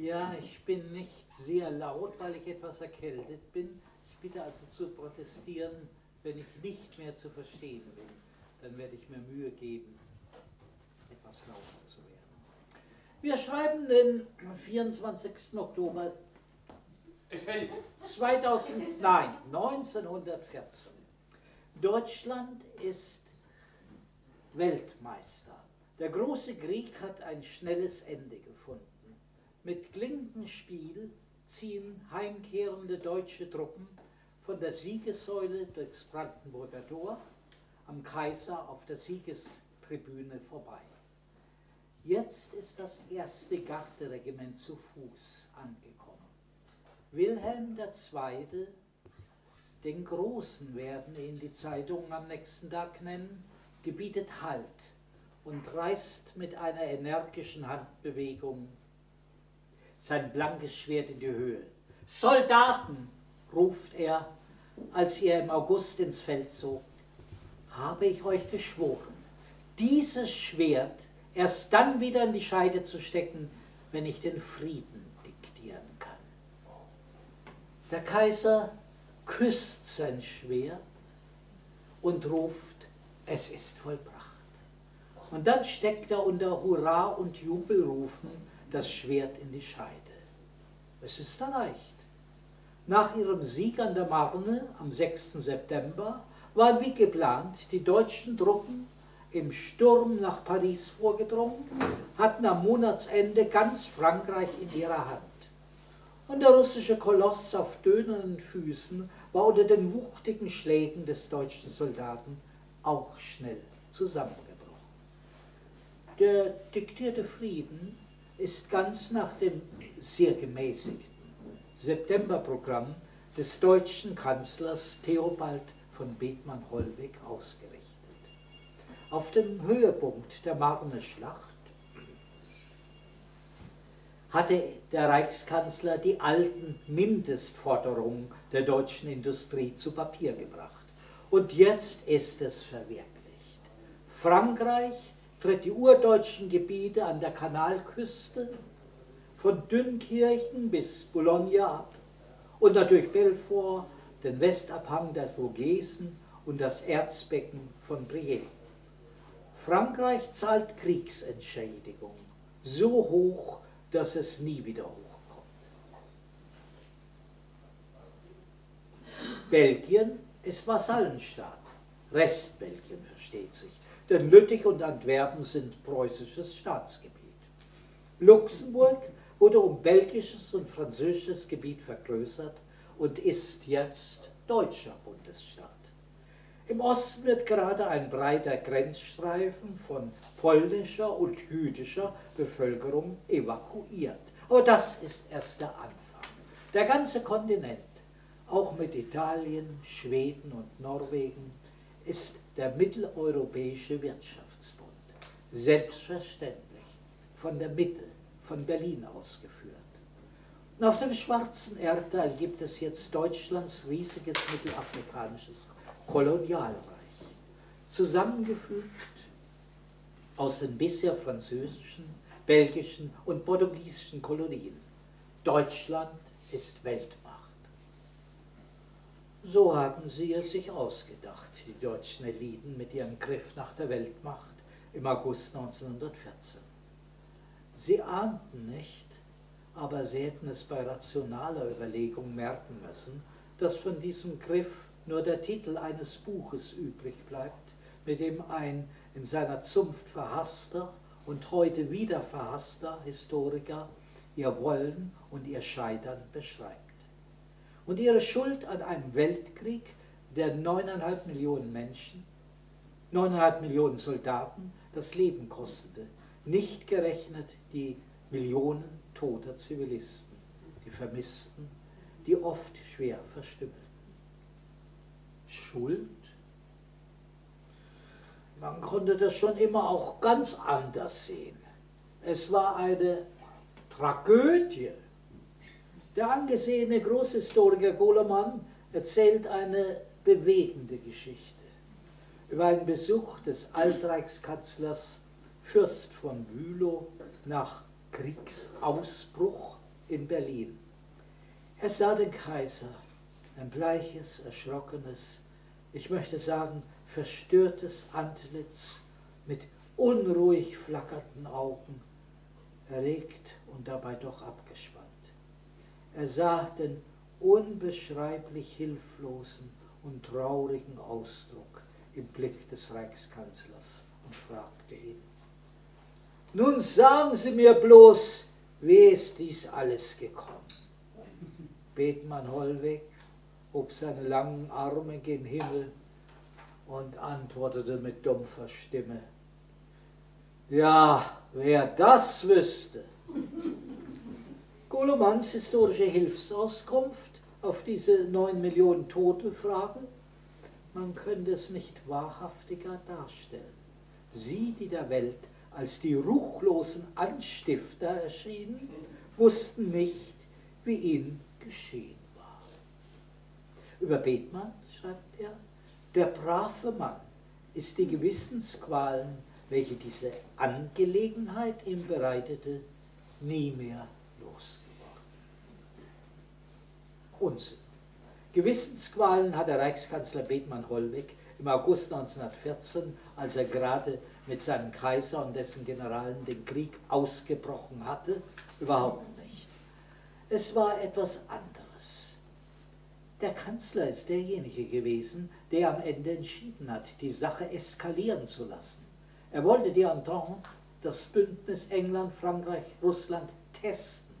Ja, ich bin nicht sehr laut, weil ich etwas erkältet bin. Ich bitte also zu protestieren, wenn ich nicht mehr zu verstehen bin. Dann werde ich mir Mühe geben, etwas lauter zu werden. Wir schreiben den 24. Oktober Es hält. 2000, nein, 1914. Deutschland ist Weltmeister. Der große Krieg hat ein schnelles Ende gefunden. Mit Klinkenspiel ziehen heimkehrende deutsche Truppen von der Siegessäule durchs Brandenburger Tor am Kaiser auf der Siegestribüne vorbei. Jetzt ist das erste Garderegiment zu Fuß angekommen. Wilhelm II., den Großen werden ihn die Zeitungen am nächsten Tag nennen, gebietet Halt und reißt mit einer energischen Handbewegung sein blankes Schwert in die Höhe. Soldaten, ruft er, als er im August ins Feld zog, habe ich euch geschworen, dieses Schwert erst dann wieder in die Scheide zu stecken, wenn ich den Frieden diktieren kann. Der Kaiser küsst sein Schwert und ruft, es ist vollbracht. Und dann steckt er unter Hurra und Jubelrufen das Schwert in die Scheide. Es ist erreicht. Nach ihrem Sieg an der Marne am 6. September waren wie geplant die deutschen Truppen im Sturm nach Paris vorgedrungen, hatten am Monatsende ganz Frankreich in ihrer Hand. Und der russische Koloss auf dönernden Füßen war unter den wuchtigen Schlägen des deutschen Soldaten auch schnell zusammengebrochen. Der diktierte Frieden ist ganz nach dem sehr gemäßigten Septemberprogramm des deutschen Kanzlers Theobald von Bethmann-Hollweg ausgerichtet. Auf dem Höhepunkt der Marne-Schlacht hatte der Reichskanzler die alten Mindestforderungen der deutschen Industrie zu Papier gebracht. Und jetzt ist es verwirklicht. Frankreich die urdeutschen Gebiete an der Kanalküste von Dünkirchen bis Boulogne ab und natürlich Belfort, den Westabhang der Vogesen und das Erzbecken von Brienne. Frankreich zahlt Kriegsentschädigung so hoch, dass es nie wieder hochkommt. Belgien ist Vasallenstaat, Restbelgien versteht sich, denn Lüttich und Antwerpen sind preußisches Staatsgebiet. Luxemburg wurde um belgisches und französisches Gebiet vergrößert und ist jetzt deutscher Bundesstaat. Im Osten wird gerade ein breiter Grenzstreifen von polnischer und jüdischer Bevölkerung evakuiert. Aber das ist erst der Anfang. Der ganze Kontinent, auch mit Italien, Schweden und Norwegen, ist der mitteleuropäische Wirtschaftsbund. Selbstverständlich von der Mitte, von Berlin ausgeführt. Und auf dem schwarzen Erdteil gibt es jetzt Deutschlands riesiges mittelafrikanisches Kolonialreich, zusammengefügt aus den bisher französischen, belgischen und portugiesischen Kolonien. Deutschland ist Weltmacht. So hatten sie es sich ausgedacht, die deutschen Eliten mit ihrem Griff nach der Weltmacht im August 1914. Sie ahnten nicht, aber sie hätten es bei rationaler Überlegung merken müssen, dass von diesem Griff nur der Titel eines Buches übrig bleibt, mit dem ein in seiner Zunft verhasster und heute wieder verhasster Historiker ihr Wollen und ihr Scheitern beschreibt. Und ihre Schuld an einem Weltkrieg, der neuneinhalb Millionen Menschen, neuneinhalb Millionen Soldaten das Leben kostete, nicht gerechnet die Millionen toter Zivilisten, die Vermissten, die oft schwer verstümmelten. Schuld? Man konnte das schon immer auch ganz anders sehen. Es war eine Tragödie. Der angesehene Großhistoriker Golemann erzählt eine bewegende Geschichte über einen Besuch des Altreichskanzlers Fürst von Bülow nach Kriegsausbruch in Berlin. Er sah den Kaiser, ein bleiches, erschrockenes, ich möchte sagen, verstörtes Antlitz mit unruhig flackernden Augen, erregt und dabei doch abgespannt. Er sah den unbeschreiblich hilflosen und traurigen Ausdruck im Blick des Reichskanzlers und fragte ihn, nun sagen Sie mir bloß, wie ist dies alles gekommen? Bethmann Hollweg hob seine langen Arme gen Himmel und antwortete mit dumpfer Stimme, ja, wer das wüsste. Golomanns historische Hilfsauskunft auf diese neun Millionen Tote Frage, man könnte es nicht wahrhaftiger darstellen. Sie, die der Welt als die ruchlosen Anstifter erschienen, wussten nicht, wie ihnen geschehen war. Über Bethmann schreibt er, der brave Mann ist die Gewissensqualen welche diese Angelegenheit ihm bereitete, nie mehr Unsinn. Gewissensqualen hat der Reichskanzler Bethmann Hollweg im August 1914, als er gerade mit seinem Kaiser und dessen Generalen den Krieg ausgebrochen hatte, überhaupt nicht. Es war etwas anderes. Der Kanzler ist derjenige gewesen, der am Ende entschieden hat, die Sache eskalieren zu lassen. Er wollte die Entente, das Bündnis England, Frankreich, Russland testen.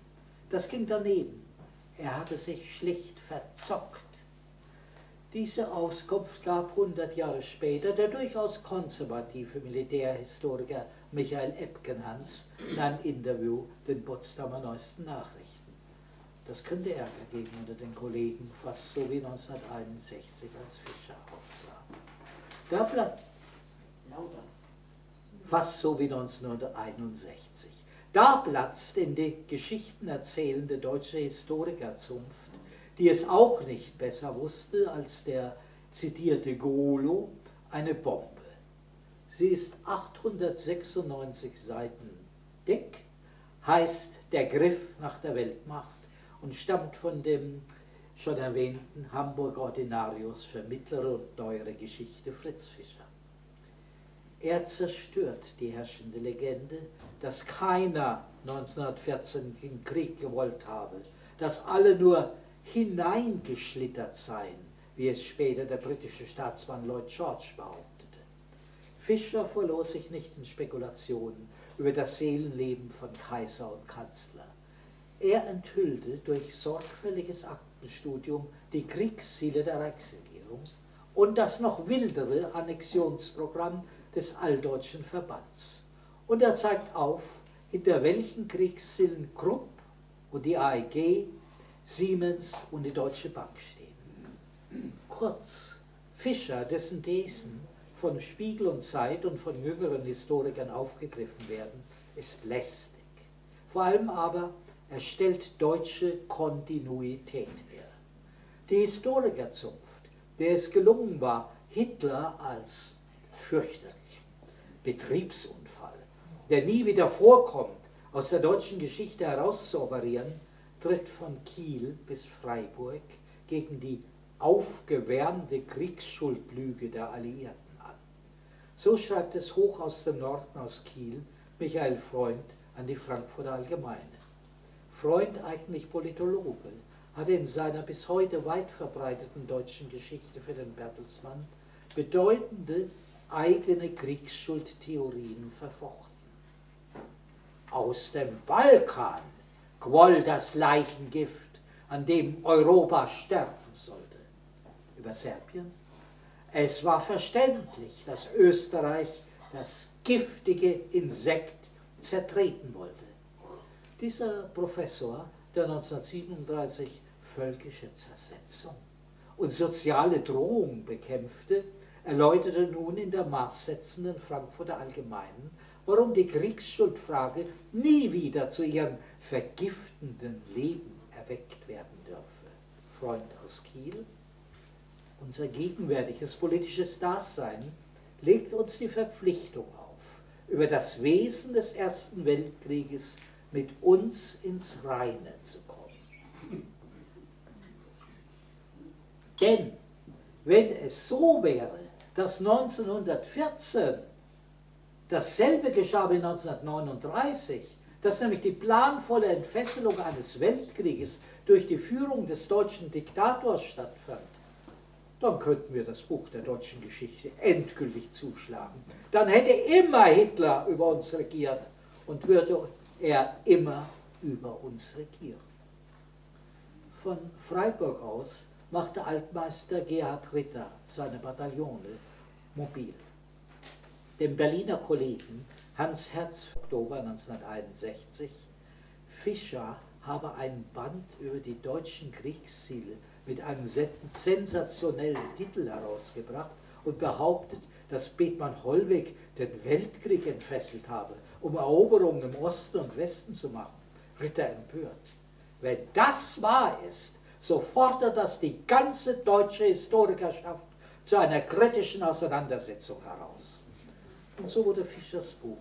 Das ging daneben. Er hatte sich schlicht verzockt. Diese Auskunft gab 100 Jahre später der durchaus konservative Militärhistoriker Michael Epkenhans in einem Interview den Potsdamer Neuesten Nachrichten. Das könnte Ärger geben unter den Kollegen, fast so wie 1961, als Fischer auftrat. Da bleibt fast so wie 1961. Da platzt in die Geschichten erzählende deutsche Historikerzunft, die es auch nicht besser wusste als der zitierte Golo, eine Bombe. Sie ist 896 Seiten dick, heißt Der Griff nach der Weltmacht und stammt von dem schon erwähnten Hamburger Ordinarius für mittlere und neuere Geschichte Fritz Fischer. Er zerstört die herrschende Legende, dass keiner 1914 den Krieg gewollt habe, dass alle nur hineingeschlittert seien, wie es später der britische Staatsmann Lloyd George behauptete. Fischer verlor sich nicht in Spekulationen über das Seelenleben von Kaiser und Kanzler. Er enthüllte durch sorgfältiges Aktenstudium die Kriegsziele der Reichsregierung und das noch wildere Annexionsprogramm des Alldeutschen Verbands. Und er zeigt auf, hinter welchen Kriegszielen Krupp und die AEG, Siemens und die Deutsche Bank stehen. Kurz, Fischer, dessen Thesen von Spiegel und Zeit und von jüngeren Historikern aufgegriffen werden, ist lästig. Vor allem aber, er stellt deutsche Kontinuität her. Die Historikerzunft, der es gelungen war, Hitler als fürchterlich Betriebsunfall, der nie wieder vorkommt, aus der deutschen Geschichte herauszuoperieren, tritt von Kiel bis Freiburg gegen die aufgewärmte Kriegsschuldlüge der Alliierten an. So schreibt es hoch aus dem Norden aus Kiel Michael Freund an die Frankfurter Allgemeine. Freund, eigentlich Politologe, hatte in seiner bis heute weit verbreiteten deutschen Geschichte für den Bertelsmann bedeutende eigene Kriegsschuldtheorien verfochten. Aus dem Balkan quoll das Leichengift, an dem Europa sterben sollte. Über Serbien? Es war verständlich, dass Österreich das giftige Insekt zertreten wollte. Dieser Professor, der 1937 völkische Zersetzung und soziale Drohung bekämpfte, erläuterte nun in der maßsetzenden Frankfurter Allgemeinen, warum die Kriegsschuldfrage nie wieder zu ihrem vergiftenden Leben erweckt werden dürfe. Freund aus Kiel, unser gegenwärtiges politisches Dasein legt uns die Verpflichtung auf, über das Wesen des Ersten Weltkrieges mit uns ins Reine zu kommen. Denn wenn es so wäre, dass 1914 dasselbe geschah wie 1939, dass nämlich die planvolle Entfesselung eines Weltkrieges durch die Führung des deutschen Diktators stattfand, dann könnten wir das Buch der deutschen Geschichte endgültig zuschlagen. Dann hätte immer Hitler über uns regiert und würde er immer über uns regieren. Von Freiburg aus machte Altmeister Gerhard Ritter seine Bataillone mobil. Dem Berliner Kollegen Hans Herz, Oktober 1961, Fischer habe ein Band über die deutschen Kriegsziele mit einem sensationellen Titel herausgebracht und behauptet, dass Bethmann Hollweg den Weltkrieg entfesselt habe, um Eroberungen im Osten und Westen zu machen. Ritter empört. Wenn das wahr ist, so fordert das die ganze deutsche Historikerschaft zu einer kritischen Auseinandersetzung heraus. Und so wurde Fischers Buch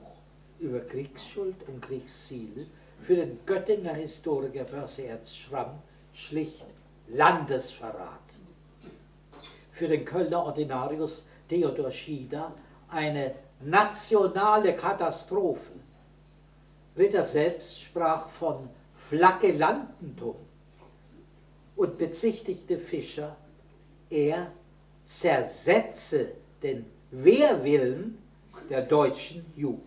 über Kriegsschuld und Kriegsziele für den Göttinger Historiker Perseerz Schramm schlicht Landesverrat. Für den Kölner Ordinarius Theodor Schieder eine nationale Katastrophe. Ritter selbst sprach von Flagellantentum und bezichtigte Fischer, er zersetze den Wehrwillen der deutschen Jugend.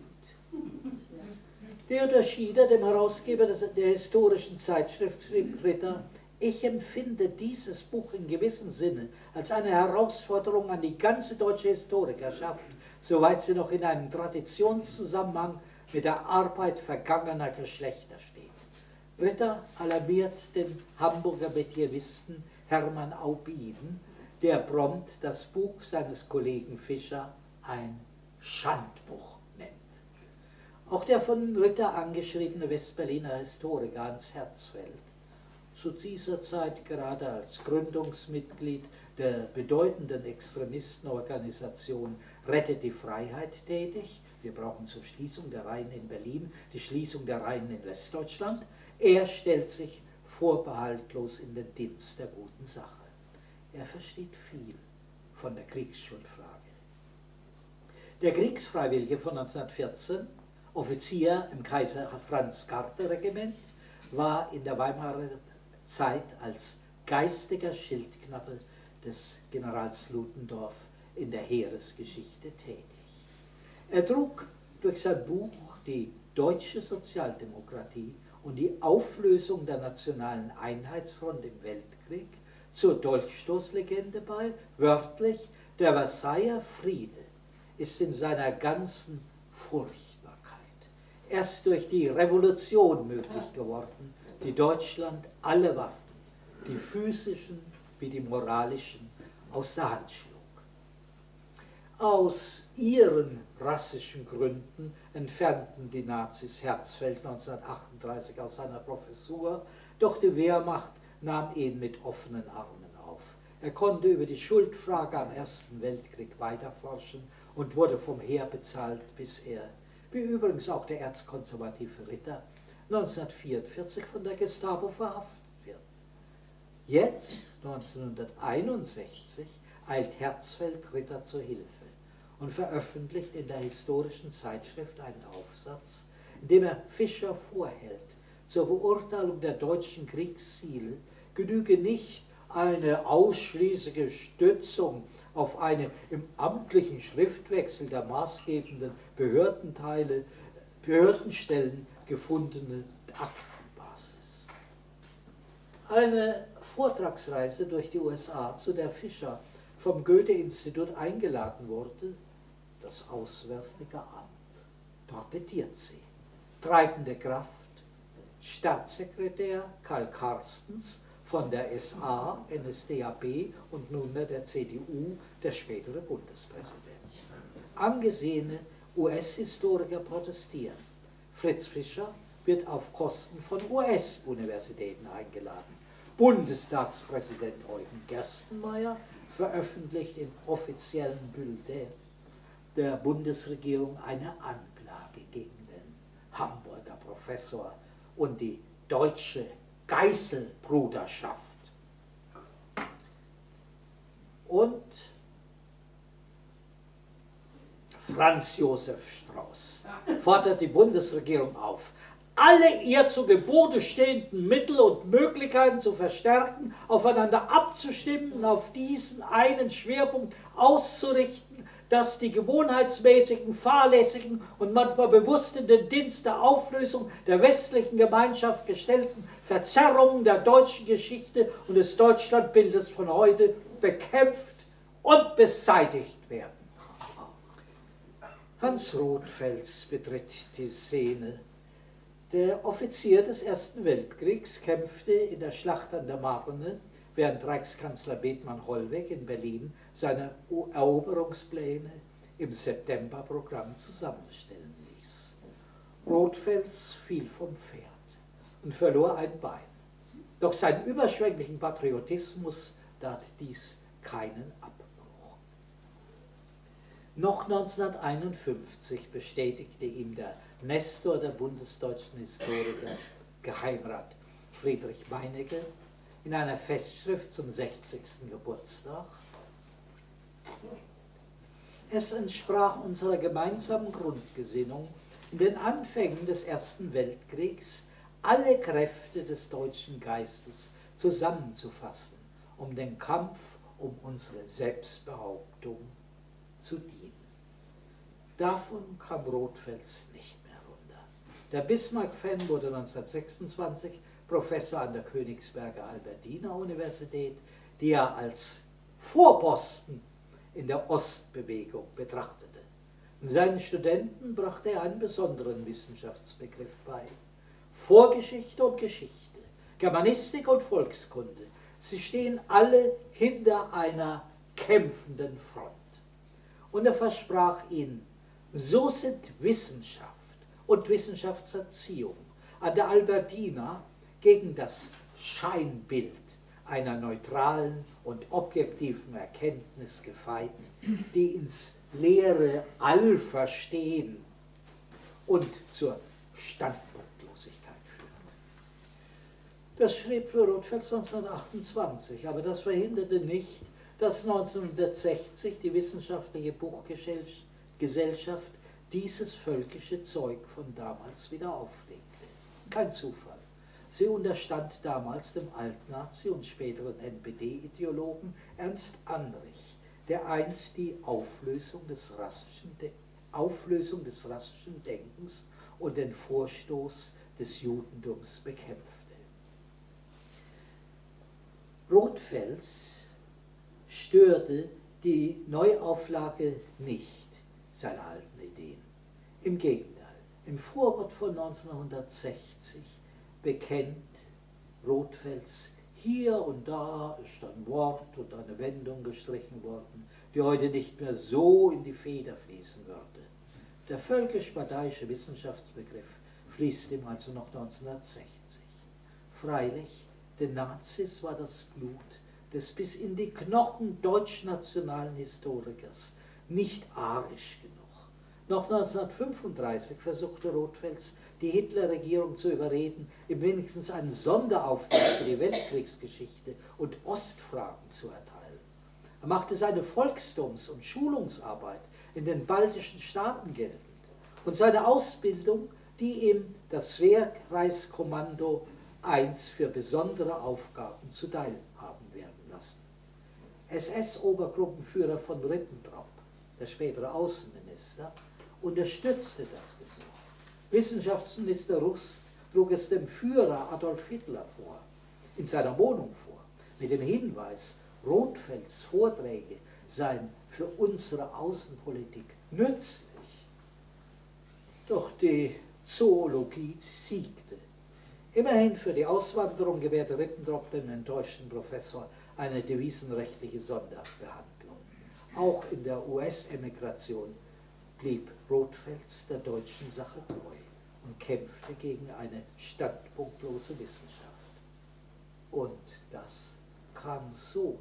Theodor Schieder, dem Herausgeber der historischen Zeitschrift, schrieb Ritter, ich empfinde dieses Buch in gewissem Sinne als eine Herausforderung an die ganze deutsche Historikerschaft, soweit sie noch in einem Traditionszusammenhang mit der Arbeit vergangener Geschlechter steht. Ritter alarmiert den Hamburger Metievisten Hermann Aubin, der prompt das Buch seines Kollegen Fischer ein Schandbuch nennt. Auch der von Ritter angeschriebene Westberliner Historiker Hans Herzfeld, zu dieser Zeit gerade als Gründungsmitglied der bedeutenden Extremistenorganisation Rettet die Freiheit tätig. Wir brauchen zur Schließung der Reihen in Berlin die Schließung der Reihen in Westdeutschland. Er stellt sich vorbehaltlos in den Dienst der guten Sache. Er versteht viel von der Kriegsschuldfrage. Der Kriegsfreiwillige von 1914, Offizier im Kaiser Franz Carter Regiment, war in der Weimarer Zeit als geistiger Schildknappe des Generals Ludendorff in der Heeresgeschichte tätig. Er trug durch sein Buch die deutsche Sozialdemokratie und die Auflösung der nationalen Einheitsfront im Weltkrieg zur Dolchstoßlegende bei, wörtlich, der Versailler Friede ist in seiner ganzen Furchtbarkeit erst durch die Revolution möglich geworden, die Deutschland alle Waffen, die physischen wie die moralischen, aus der Hand schlug. Aus ihren rassischen Gründen entfernten die Nazis Herzfeld 1938 aus seiner Professur, doch die Wehrmacht nahm ihn mit offenen Armen auf. Er konnte über die Schuldfrage am Ersten Weltkrieg weiterforschen und wurde vom Heer bezahlt, bis er, wie übrigens auch der erzkonservative Ritter, 1944 von der Gestapo verhaftet wird. Jetzt, 1961, eilt Herzfeld Ritter zur Hilfe und veröffentlicht in der historischen Zeitschrift einen Aufsatz, in dem er Fischer vorhält, zur Beurteilung der deutschen Kriegsziele genüge nicht eine ausschließliche Stützung auf eine im amtlichen Schriftwechsel der maßgebenden Behördenteile, Behördenstellen gefundene Aktenbasis. Eine Vortragsreise durch die USA, zu der Fischer vom Goethe-Institut eingeladen wurde, das Auswärtige Amt, torpediert sie. Treibende Kraft, Staatssekretär Karl Carstens von der SA, NSDAP und nunmehr der CDU, der spätere Bundespräsident. Angesehene US-Historiker protestieren. Fritz Fischer wird auf Kosten von US-Universitäten eingeladen. Bundestagspräsident Eugen Gerstenmaier veröffentlicht im offiziellen Bulletin der Bundesregierung eine Anklage gegen den Hamburger Professor und die deutsche Geißelbruderschaft. Und Franz Josef Strauß fordert die Bundesregierung auf, alle ihr zu Gebote stehenden Mittel und Möglichkeiten zu verstärken, aufeinander abzustimmen und auf diesen einen Schwerpunkt auszurichten, dass die gewohnheitsmäßigen, fahrlässigen und manchmal bewusst in den Dienst der Auflösung der westlichen Gemeinschaft gestellten Verzerrungen der deutschen Geschichte und des Deutschlandbildes von heute bekämpft und beseitigt werden. Hans Rothfels betritt die Szene. Der Offizier des Ersten Weltkriegs kämpfte in der Schlacht an der Marne, während Reichskanzler Bethmann Hollweg in Berlin seine Eroberungspläne im Septemberprogramm zusammenstellen ließ. Rothfels fiel vom Pferd und verlor ein Bein. Doch sein überschwänglichen Patriotismus tat dies keinen Abbruch. Noch 1951 bestätigte ihm der Nestor der bundesdeutschen Historiker, Geheimrat Friedrich Meinecke, in einer Festschrift zum 60. Geburtstag, es entsprach unserer gemeinsamen Grundgesinnung, in den Anfängen des Ersten Weltkriegs alle Kräfte des deutschen Geistes zusammenzufassen, um den Kampf um unsere Selbstbehauptung zu dienen. Davon kam Rothfels nicht mehr runter. Der Bismarck-Fan wurde 1926 Professor an der Königsberger Albertina Universität, die er als Vorposten in der Ostbewegung betrachtete. Seinen Studenten brachte er einen besonderen Wissenschaftsbegriff bei. Vorgeschichte und Geschichte, Germanistik und Volkskunde, sie stehen alle hinter einer kämpfenden Front. Und er versprach ihnen, so sind Wissenschaft und Wissenschaftserziehung an der Albertina gegen das Scheinbild einer neutralen und objektiven Erkenntnis gefeit, die ins leere All verstehen und zur führt. Das schrieb Rothfels 1928, aber das verhinderte nicht, dass 1960 die Wissenschaftliche Buchgesellschaft dieses völkische Zeug von damals wieder auflegte. Kein Zufall. Sie unterstand damals dem Altnazi und späteren NPD-Ideologen Ernst Anrich, der einst die Auflösung des, rassischen Auflösung des rassischen Denkens und den Vorstoß des Judentums bekämpfte. Rothfels störte die Neuauflage nicht seiner alten Ideen. Im Gegenteil, im Vorwort von 1960 bekennt Rothfels, hier und da ist ein Wort und eine Wendung gestrichen worden, die heute nicht mehr so in die Feder fließen würde. Der völkisch-parteiische Wissenschaftsbegriff fließt ihm also noch 1960. Freilich, den Nazis war das Blut des bis in die Knochen deutschnationalen Historikers nicht arisch genug. Noch 1935 versuchte Rothfels die Hitlerregierung zu überreden, ihm wenigstens einen Sonderauftrag für die Weltkriegsgeschichte und Ostfragen zu erteilen. Er machte seine Volkstums- und Schulungsarbeit in den baltischen Staaten geltend und seine Ausbildung, die ihm das Wehrkreiskommando 1 für besondere Aufgaben zuteil haben werden lassen. SS-Obergruppenführer von Ribbentrop, der spätere Außenminister, unterstützte das Gesuch. Wissenschaftsminister Rust trug es dem Führer Adolf Hitler vor, in seiner Wohnung vor, mit dem Hinweis, Rothfelds Vorträge seien für unsere Außenpolitik nützlich. Doch die Zoologie siegte. Immerhin für die Auswanderung gewährte Rippentrop dem enttäuschten Professor eine devisenrechtliche Sonderbehandlung. Auch in der US-Emigration blieb Rothfels der deutschen Sache treu und kämpfte gegen eine standpunktlose Wissenschaft. Und das kam so.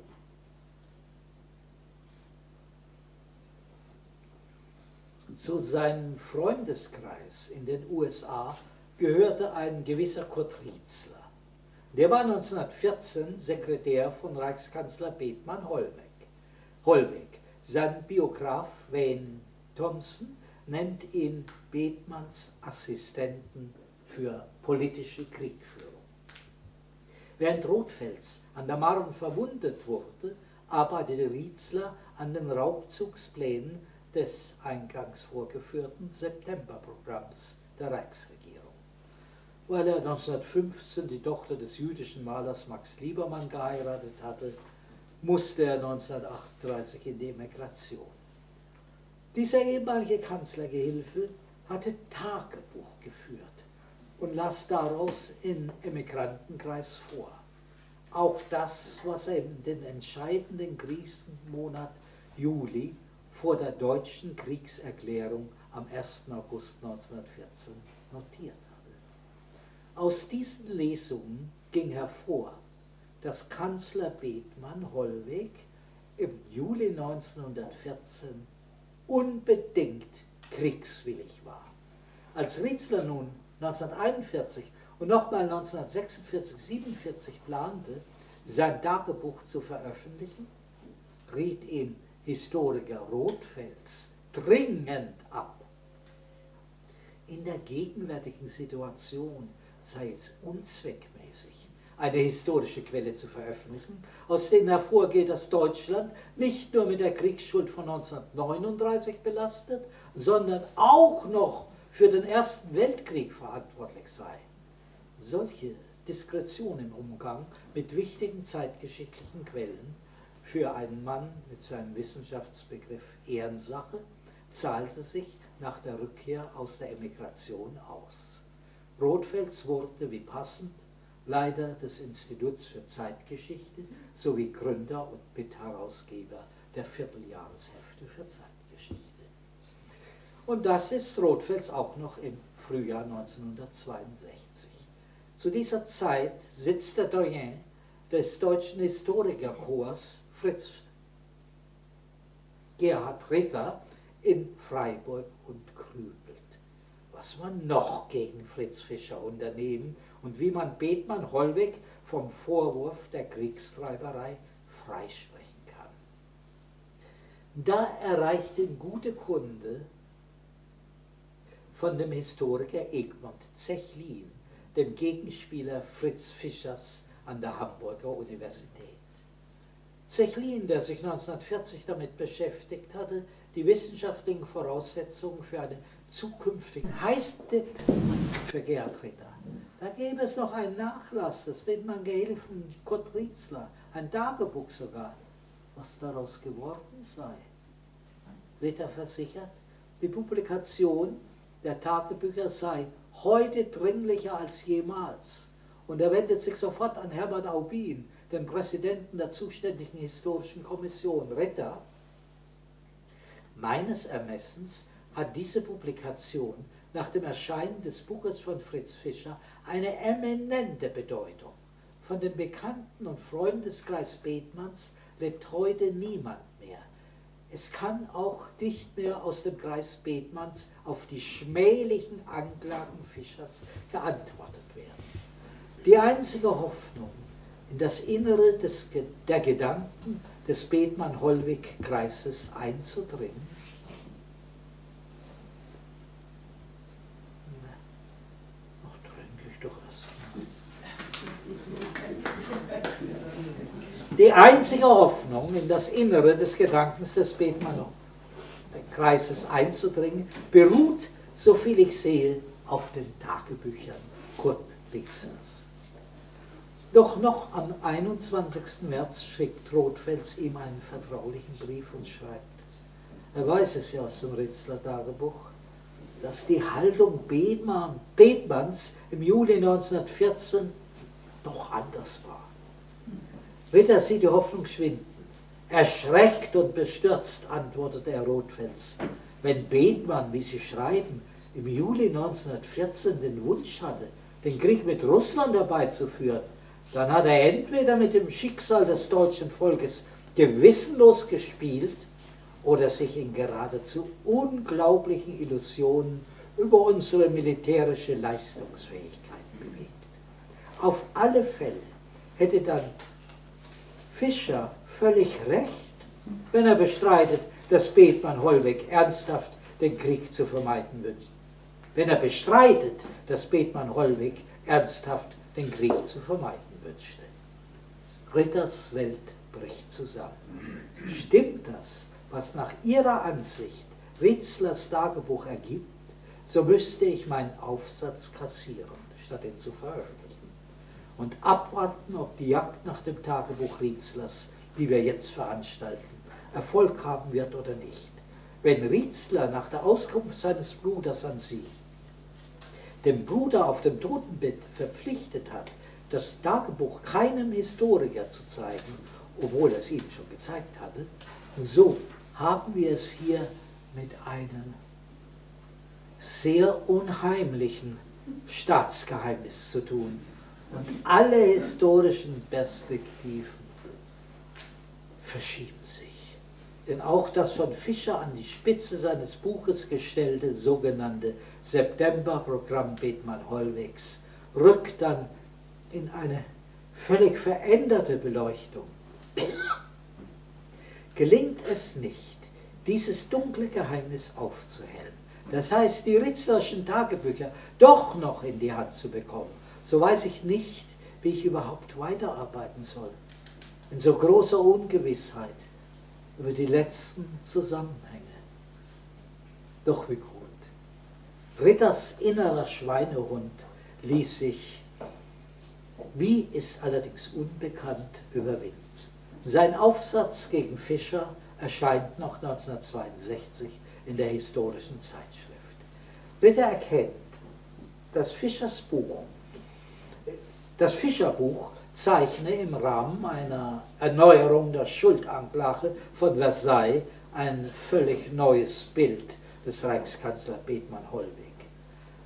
Zu seinem Freundeskreis in den USA gehörte ein gewisser Kurt Rietzler. Der war 1914 Sekretär von Reichskanzler Bethmann Hollweg. Hollweg. Sein Biograf Wayne Thompson nennt ihn Bethmanns Assistenten für politische Kriegführung. Während Rothfels an der Marne verwundet wurde, arbeitete Rietzler an den Raubzugsplänen des eingangs vorgeführten Septemberprogramms der Reichsregierung. Weil er 1915 die Tochter des jüdischen Malers Max Liebermann geheiratet hatte, musste er 1938 in die Emigration. Dieser ehemalige Kanzlergehilfe hatte Tagebuch geführt und las daraus im Emigrantenkreis vor. Auch das, was er in den entscheidenden Krisenmonat Juli vor der deutschen Kriegserklärung am 1. August 1914 notiert hatte. Aus diesen Lesungen ging hervor, dass Kanzler Bethmann Hollweg im Juli 1914 unbedingt kriegswillig war. Als Rietzler nun 1941 und nochmal 1946, 47 plante, sein Tagebuch zu veröffentlichen, riet ihm Historiker Rothfels dringend ab. In der gegenwärtigen Situation sei es unzweckmäßig, eine historische Quelle zu veröffentlichen, aus denen hervorgeht, dass Deutschland nicht nur mit der Kriegsschuld von 1939 belastet, sondern auch noch für den Ersten Weltkrieg verantwortlich sei. Solche Diskretion im Umgang mit wichtigen zeitgeschichtlichen Quellen für einen Mann mit seinem Wissenschaftsbegriff Ehrensache zahlte sich nach der Rückkehr aus der Emigration aus. Rothfels wurde wie passend Leiter des Instituts für Zeitgeschichte sowie Gründer und Mitherausgeber der Vierteljahreshefte für Zeitgeschichte. Und das ist Rothfels auch noch im Frühjahr 1962. Zu dieser Zeit sitzt der Doyen des deutschen Historikerchors Fritz Gerhard Ritter in Freiburg und was man noch gegen Fritz Fischer unternehmen und wie man Bethmann Hollweg vom Vorwurf der Kriegstreiberei freisprechen kann. Da erreicht ihn gute Kunde von dem Historiker Egmont Zechlin, dem Gegenspieler Fritz Fischers an der Hamburger Universität. Zechlin, der sich 1940 damit beschäftigt hatte, die wissenschaftlichen Voraussetzungen für eine zukünftige heiße für Gerhard Ritter. Da gäbe es noch einen Nachlass des Wittmann-Gehilfen Kurt Rietzler, ein Tagebuch sogar, was daraus geworden sei. Ritter versichert, die Publikation der Tagebücher sei heute dringlicher als jemals. Und er wendet sich sofort an Herbert Aubin, den Präsidenten der zuständigen historischen Kommission, Ritter. Meines Ermessens hat diese Publikation nach dem Erscheinen des Buches von Fritz Fischer eine eminente Bedeutung. Von dem Bekannten und Freundeskreis Bethmanns lebt heute niemand mehr. Es kann auch nicht mehr aus dem Kreis Bethmanns auf die schmählichen Anklagen Fischers geantwortet werden. Die einzige Hoffnung, in das Innere des, der Gedanken des Bethmann-Hollweg-Kreises einzudringen, Die einzige Hoffnung, in das Innere des Gedankens des Bethmann-Kreises einzudringen, beruht, soviel ich sehe, auf den Tagebüchern Kurt Witzels. Doch noch am 21. März schickt Rothfels ihm einen vertraulichen Brief und schreibt, er weiß es ja aus dem Ritzler Tagebuch, dass die Haltung Bethmann, Bethmanns im Juli 1914 doch anders war. Ritter sieht die Hoffnung schwinden. Erschreckt und bestürzt antwortete er Rothfels. Wenn Bethmann, wie Sie schreiben, im Juli 1914 den Wunsch hatte, den Krieg mit Russland herbeizuführen, dann hat er entweder mit dem Schicksal des deutschen Volkes gewissenlos gespielt oder sich in geradezu unglaublichen Illusionen über unsere militärische Leistungsfähigkeit bewegt. Auf alle Fälle hätte dann Fischer völlig recht, wenn er bestreitet, dass Bethmann Hollweg ernsthaft den Krieg zu vermeiden wünscht. Wenn er bestreitet, dass Bethmann Hollweg ernsthaft den Krieg zu vermeiden wünschte. Ritters Welt bricht zusammen. Stimmt das, was nach Ihrer Ansicht Ritzlers Tagebuch ergibt, so müsste ich meinen Aufsatz kassieren, statt ihn zu veröffentlichen. Und abwarten, ob die Jagd nach dem Tagebuch Ritzlers, die wir jetzt veranstalten, Erfolg haben wird oder nicht. Wenn Ritzler nach der Auskunft seines Bruders an Sie dem Bruder auf dem Totenbett verpflichtet hat, das Tagebuch keinem Historiker zu zeigen, obwohl er es ihm schon gezeigt hatte, so haben wir es hier mit einem sehr unheimlichen Staatsgeheimnis zu tun. Und alle historischen Perspektiven verschieben sich. Denn auch das von Fischer an die Spitze seines Buches gestellte sogenannte Septemberprogramm Bethmann-Hollwegs rückt dann in eine völlig veränderte Beleuchtung. Gelingt es nicht, dieses dunkle Geheimnis aufzuhellen, das heißt, die Ritzlerschen Tagebücher doch noch in die Hand zu bekommen, so weiß ich nicht, wie ich überhaupt weiterarbeiten soll. In so großer Ungewissheit über die letzten Zusammenhänge. Doch wie gut. Ritters innerer Schweinehund ließ sich, wie ist allerdings unbekannt, überwinden. Sein Aufsatz gegen Fischer erscheint noch 1962 in der historischen Zeitschrift. Ritter erkennt, dass Fischers Buch, das Fischerbuch zeichne im Rahmen einer Erneuerung der Schuldanklage von Versailles ein völlig neues Bild des Reichskanzler Bethmann Hollweg.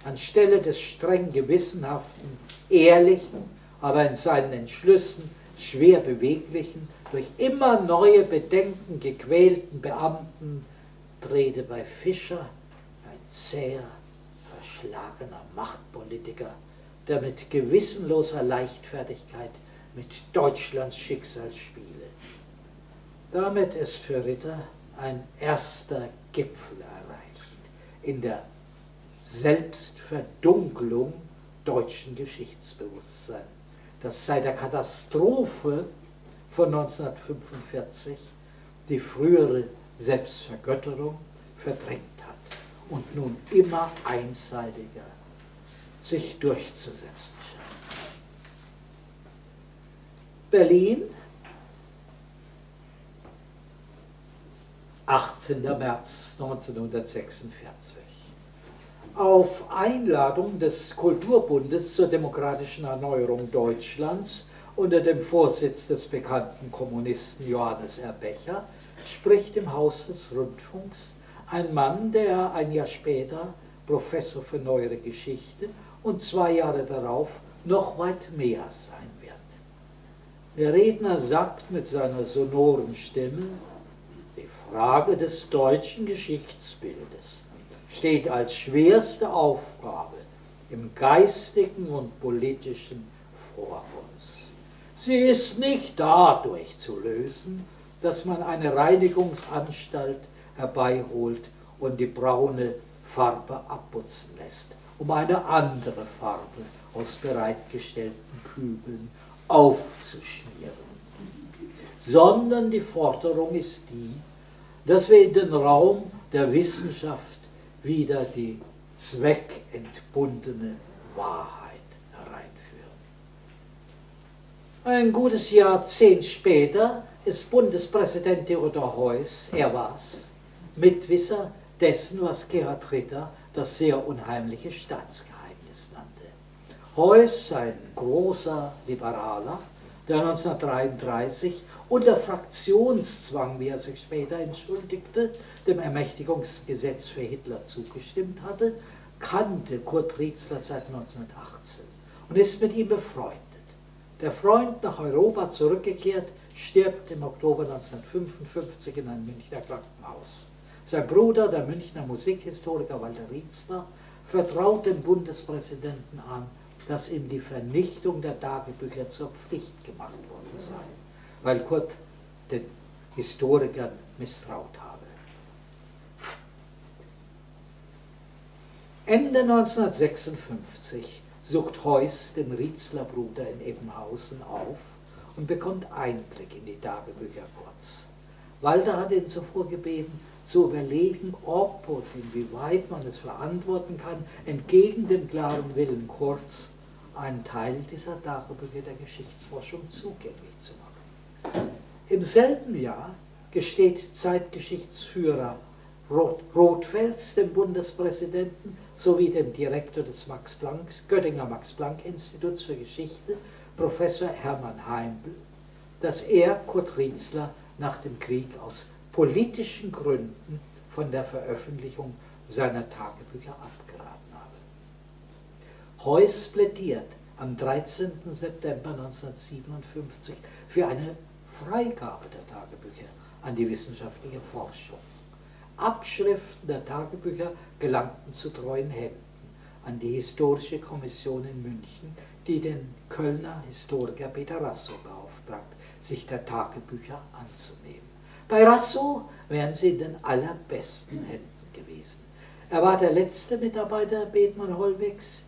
Anstelle des streng gewissenhaften, ehrlichen, aber in seinen Entschlüssen schwer beweglichen, durch immer neue Bedenken gequälten Beamten trete bei Fischer ein zäher, verschlagener Machtpolitiker, der mit gewissenloser Leichtfertigkeit mit Deutschlands Schicksal spiele. Damit ist für Ritter ein erster Gipfel erreicht in der Selbstverdunklung deutschen Geschichtsbewusstseins, das seit der Katastrophe von 1945 die frühere Selbstvergötterung verdrängt hat und nun immer einseitiger sich durchzusetzen scheint. Berlin, 18. März 1946 auf Einladung des Kulturbundes zur demokratischen Erneuerung Deutschlands unter dem Vorsitz des bekannten Kommunisten Johannes R. Becher spricht im Haus des Rundfunks ein Mann, der ein Jahr später Professor für neuere Geschichte und zwei Jahre darauf noch weit mehr sein wird. Der Redner sagt mit seiner sonoren Stimme, die Frage des deutschen Geschichtsbildes steht als schwerste Aufgabe im geistigen und politischen vor uns. Sie ist nicht dadurch zu lösen, dass man eine Reinigungsanstalt herbeiholt und die braune Farbe abputzen lässt, um eine andere Farbe aus bereitgestellten Kübeln aufzuschmieren. Sondern die Forderung ist die, dass wir in den Raum der Wissenschaft wieder die zweckentbundene Wahrheit hereinführen. Ein gutes Jahrzehnt später ist Bundespräsident Theodor Heuss, er war's, Mitwisser dessen, was Gerhard Ritter das sehr unheimliche Staatsgeheimnis nannte. Heuss, ein großer Liberaler, der 1933 unter Fraktionszwang, wie er sich später entschuldigte, dem Ermächtigungsgesetz für Hitler zugestimmt hatte, kannte Kurt Rietzler seit 1918 und ist mit ihm befreundet. Der Freund nach Europa zurückgekehrt, stirbt im Oktober 1955 in einem Münchner Krankenhaus. Sein Bruder, der Münchner Musikhistoriker Walter Rietzler, vertraut dem Bundespräsidenten an, dass ihm die Vernichtung der Tagebücher zur Pflicht gemacht worden sei, weil Kurt den Historikern misstraut habe. Ende 1956 sucht Heuss den Rietzler Bruder in Ebenhausen auf und bekommt Einblick in die Tagebücher Kurz. Walter hat ihn zuvor gebeten, zu überlegen, ob und inwieweit man es verantworten kann, entgegen dem klaren Willen Kurz einen Teil dieser Tagebücher der Geschichtsforschung zugänglich zu machen. Im selben Jahr gesteht Zeitgeschichtsführer Rothfels dem Bundespräsidenten sowie dem Direktor des Max Plancks, Göttinger Max-Planck-Instituts für Geschichte, Professor Hermann Heimbl, dass er Kurt Rietzler nach dem Krieg aus politischen Gründen von der Veröffentlichung seiner Tagebücher abgeraten habe. Heuss plädiert am 13. September 1957 für eine Freigabe der Tagebücher an die wissenschaftliche Forschung. Abschriften der Tagebücher gelangten zu treuen Händen an die Historische Kommission in München, die den Kölner Historiker Peter Rasso beauftragt, sich der Tagebücher anzunehmen. Bei Rasso wären sie in den allerbesten Händen gewesen. Er war der letzte Mitarbeiter Bethmann Hollwegs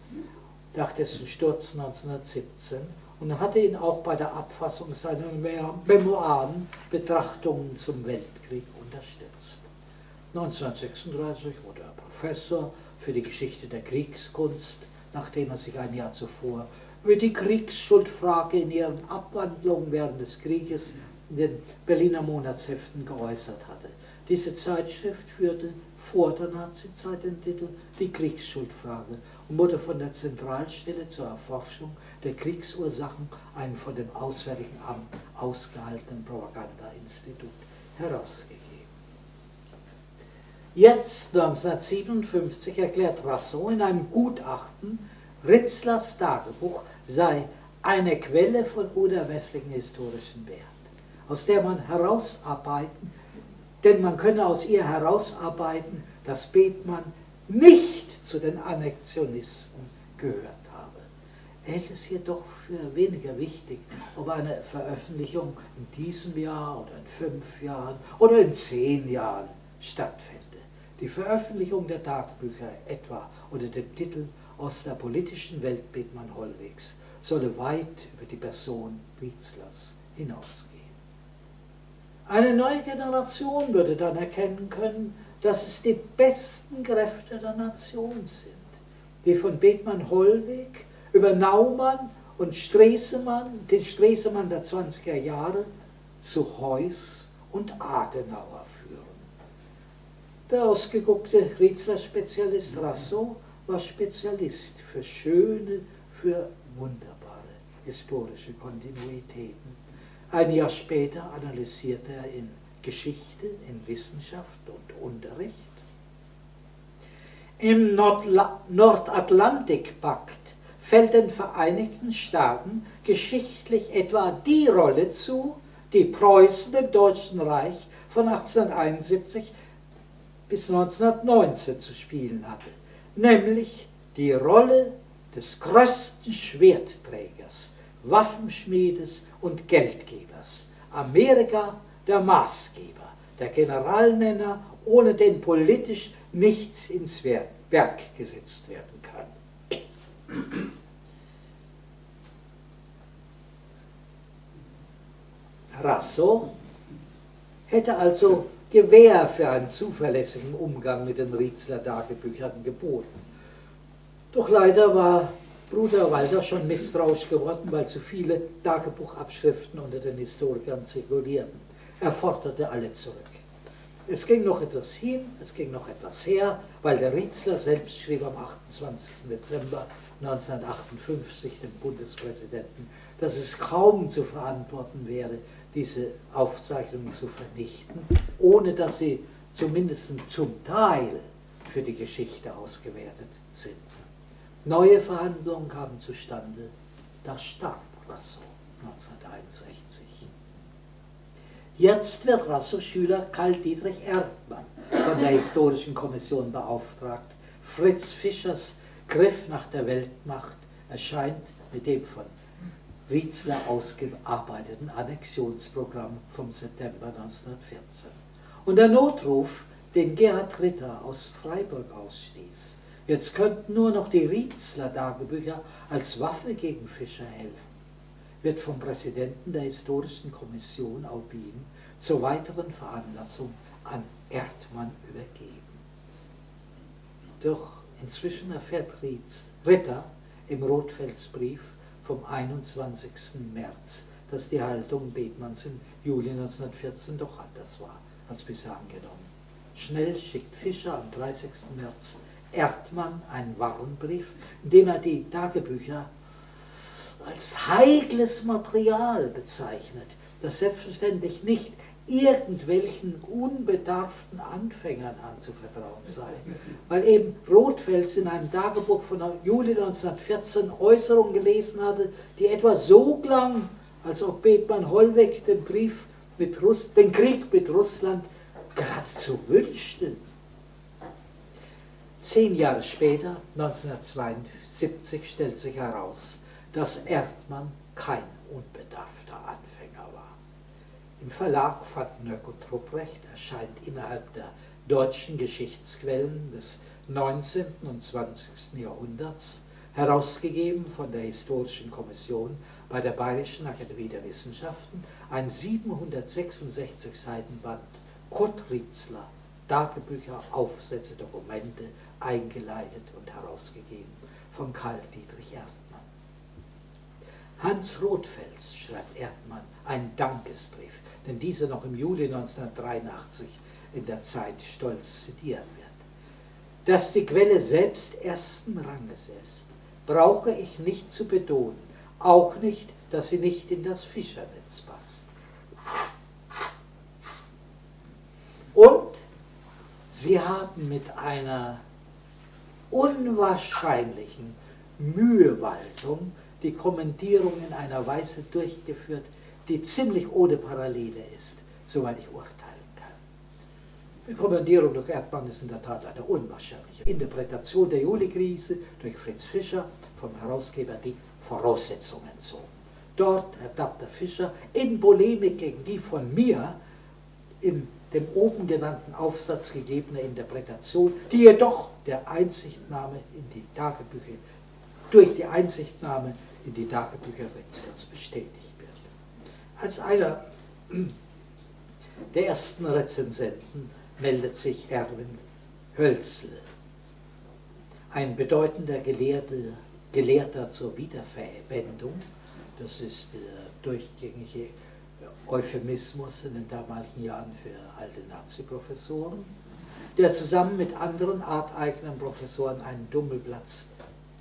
nach dessen Sturz 1917 und hatte ihn auch bei der Abfassung seiner Memoiren Betrachtungen zum Weltkrieg unterstützt. 1936 wurde er Professor für die Geschichte der Kriegskunst, nachdem er sich ein Jahr zuvor über die Kriegsschuldfrage in ihren Abwandlungen während des Krieges in den Berliner Monatsheften geäußert hatte. Diese Zeitschrift führte vor der Nazizeit den Titel Die Kriegsschuldfrage und wurde von der Zentralstelle zur Erforschung der Kriegsursachen, einem von dem Auswärtigen Amt ausgehaltenen Propagandainstitut, herausgegeben. Jetzt, 1957, erklärt Rasson in einem Gutachten, Ritzlers Tagebuch sei eine Quelle von unermesslichen historischen Wert, aus der man herausarbeiten, denn man könne aus ihr herausarbeiten, dass Bethmann nicht zu den Annexionisten gehört habe. Er hält es jedoch für weniger wichtig, ob eine Veröffentlichung in diesem Jahr oder in fünf Jahren oder in zehn Jahren stattfände. Die Veröffentlichung der Tagebücher etwa unter dem Titel Aus der politischen Welt Bethmann Hollwegs solle weit über die Person Wietzlers hinausgehen. Eine neue Generation würde dann erkennen können, dass es die besten Kräfte der Nation sind, die von Bethmann Hollweg über Naumann und Stresemann, den Stresemann der 20er Jahre, zu Heuss und Adenauer führen. Der ausgeguckte Rietzler Spezialist Rasso war Spezialist für schöne, für wunderbare historische Kontinuitäten. Ein Jahr später analysierte er in Geschichte, in Wissenschaft und Unterricht. Im Nordatlantikpakt fällt den Vereinigten Staaten geschichtlich etwa die Rolle zu, die Preußen im Deutschen Reich von 1871 bis 1919 zu spielen hatte, nämlich die Rolle des größten Schwertträgers, Waffenschmiedes und Geldgebers. Amerika der Maßgeber, der Generalnenner, ohne den politisch nichts ins Werk gesetzt werden kann. Rasso hätte also Gewähr für einen zuverlässigen Umgang mit den Rietzler Tagebüchern geboten. Doch leider war Bruder Walter schon misstrauisch geworden, weil zu viele Tagebuchabschriften unter den Historikern zirkulierten. Er forderte alle zurück. Es ging noch etwas hin, es ging noch etwas her, weil der Rietzler selbst schrieb am 28. Dezember 1958 dem Bundespräsidenten, dass es kaum zu verantworten wäre, diese Aufzeichnungen zu vernichten, ohne dass sie zumindest zum Teil für die Geschichte ausgewertet sind. Neue Verhandlungen kamen zustande, das starb Rasso 1961. Jetzt wird Rasso Schüler Karl Dietrich Erdmann von der Historischen Kommission beauftragt, Fritz Fischers Griff nach der Weltmacht erscheint mit dem von Rietzler ausgearbeiteten Annexionsprogramm vom September 1914. Und der Notruf, den Gerhard Ritter aus Freiburg ausstieß, jetzt könnten nur noch die Rietzler Tagebücher als Waffe gegen Fischer helfen, wird vom Präsidenten der Historischen Kommission Aubin zur weiteren Veranlassung an Erdmann übergeben. Doch inzwischen erfährt Ritter im Rotfelsbrief vom 21. März, dass die Haltung Bethmanns im Juli 1914 doch anders war als bisher angenommen. Schnell schickt Fischer am 30. März Erdmann einen Warnbrief, in dem er die Tagebücher als heikles Material bezeichnet, das selbstverständlich nicht irgendwelchen unbedarften Anfängern anzuvertrauen sei. Weil eben Rothfels in einem Tagebuch von Juli 1914 Äußerungen gelesen hatte, die etwa so klang, als ob Bethmann Hollweg den Brief mit Russ den Krieg mit Russland geradezu wünschte. Zehn Jahre später, 1972, stellt sich heraus, dass Erdmann kein unbedarfter Anfänger war. Im Verlag van Nöck und Rupprecht erscheint innerhalb der deutschen Geschichtsquellen des 19. und 20. Jahrhunderts, herausgegeben von der Historischen Kommission bei der Bayerischen Akademie der Wissenschaften, ein 766 Seiten Band Kurt Rietzler, Tagebücher, Aufsätze, Dokumente, eingeleitet und herausgegeben von Karl Dietrich Erdmann. Hans Rothfels schreibt Erdmann einen Dankesbrief denn diese noch im Juli 1983 in der Zeit stolz zitiert wird. Dass die Quelle selbst ersten Ranges ist, brauche ich nicht zu betonen, auch nicht, dass sie nicht in das Fischernetz passt. Und sie haben mit einer unwahrscheinlichen Mühewaltung die Kommentierung in einer Weise durchgeführt, die ziemlich ohne Parallele ist, soweit ich urteilen kann. Die Kommandierung durch Erdmann ist in der Tat eine unwahrscheinliche Interpretation der Juli-Krise durch Fritz Fischer, vom Herausgeber die Voraussetzungen so. Dort ertappt der Fischer in Polemik gegen die von mir in dem oben genannten Aufsatz gegebene Interpretation, die jedoch der Einsichtnahme in die Tagebücher, durch die Einsichtnahme in die Tagebücher Ritzlers bestätigt. Als einer der ersten Rezensenten meldet sich Erwin Hölzl, ein bedeutender Gelehrte, Gelehrter zur Wiederverwendung. Das ist der durchgängige Euphemismus in den damaligen Jahren für alte Nazi-Professoren, der zusammen mit anderen arteigenen Professoren einen Dummelplatz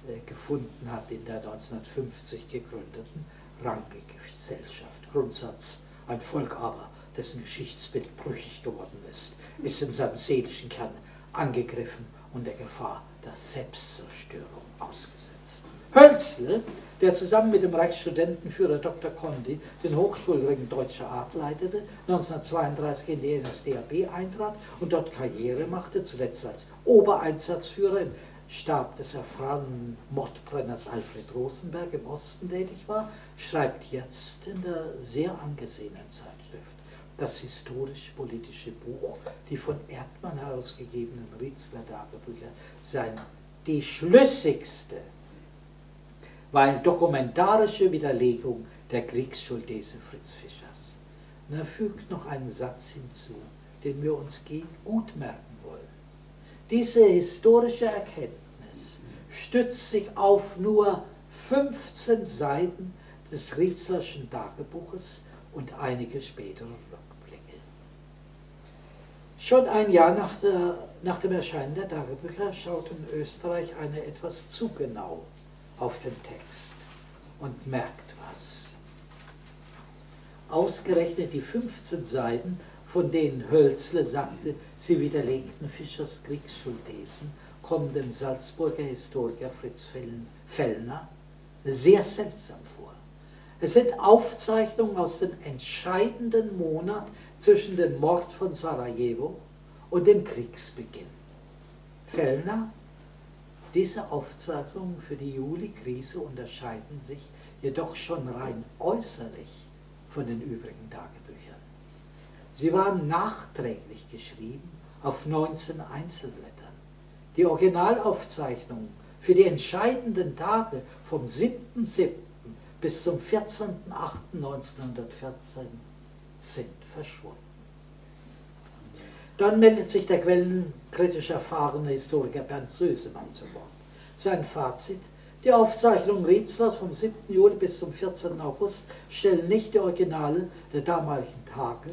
äh, gefunden hat in der 1950 gegründeten Ranke-Gesellschaft. Grundsatz. Ein Volk aber, dessen Geschichtsbild brüchig geworden ist, ist in seinem seelischen Kern angegriffen und der Gefahr der Selbstzerstörung ausgesetzt. Hölzl, der zusammen mit dem Reichsstudentenführer Dr. Condi den Hochschulring Deutscher Art leitete, 1932 in die NSDAP eintrat und dort Karriere machte, zuletzt als Obereinsatzführer im Stab des erfahrenen Mordbrenners Alfred Rosenberg im Osten tätig war, schreibt jetzt in der sehr angesehenen Zeitschrift das historisch-politische Buch, die von Erdmann herausgegebenen Rietzler Tagebücher, seien die schlüssigste, weil dokumentarische Widerlegung der Kriegsschuld Fritz Fischers. Und er fügt noch einen Satz hinzu, den wir uns gut merken diese historische Erkenntnis stützt sich auf nur 15 Seiten des Rietzlerschen Tagebuches und einige spätere Rückblicke. Schon ein Jahr nach, der, nach dem Erscheinen der Tagebücher schaut in Österreich eine etwas zu genau auf den Text und merkt was. Ausgerechnet die 15 Seiten von denen Hölzle sagte, sie widerlegten Fischers Kriegsschulthesen, kommen dem Salzburger Historiker Fritz Fellner sehr seltsam vor. Es sind Aufzeichnungen aus dem entscheidenden Monat zwischen dem Mord von Sarajevo und dem Kriegsbeginn. Fellner Diese Aufzeichnungen für die Juli-Krise unterscheiden sich jedoch schon rein äußerlich von den übrigen Tagebüchern. Sie waren nachträglich geschrieben auf 19 Einzelblättern. Die Originalaufzeichnungen für die entscheidenden Tage vom 7.7. bis zum 14.8.1914 sind verschwunden. Dann meldet sich der quellenkritisch erfahrene Historiker Bernd Sösemann zu Wort. Sein Fazit, die Aufzeichnungen Rietzlers vom 7. Juli bis zum 14. August stellen nicht die Originale der damaligen Tage,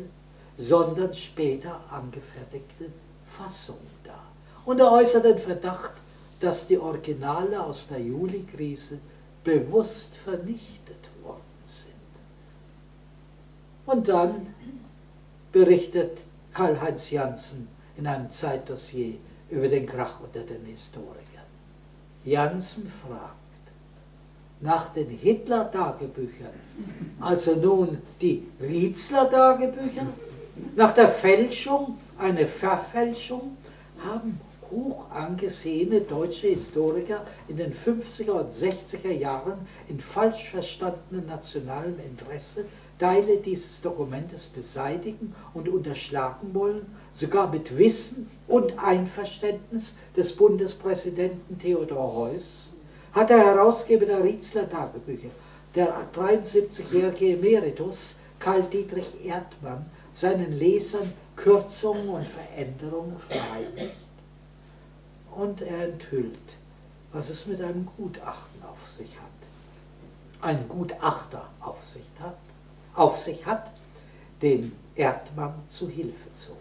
sondern später angefertigte Fassungen dar. Und er äußert den Verdacht, dass die Originale aus der Juli-Krise bewusst vernichtet worden sind. Und dann berichtet Karl-Heinz Janssen in einem Zeitdossier über den Krach unter den Historikern. Janssen fragt nach den Hitler-Tagebüchern, also nun die Rietzler-Tagebücher, nach der Fälschung, eine Verfälschung, haben hoch angesehene deutsche Historiker in den 50er und 60er Jahren in falsch verstandenem nationalem Interesse Teile dieses Dokumentes beseitigen und unterschlagen wollen, sogar mit Wissen und Einverständnis des Bundespräsidenten Theodor Heuss, hat der Herausgeber der Rietzler Tagebücher, der 73-jährige Emeritus Karl Dietrich Erdmann, seinen Lesern Kürzungen und Veränderungen verheimlicht. Und er enthüllt, was es mit einem Gutachten auf sich hat. Ein Gutachter auf sich hat, auf sich hat, den Erdmann zu Hilfe zog.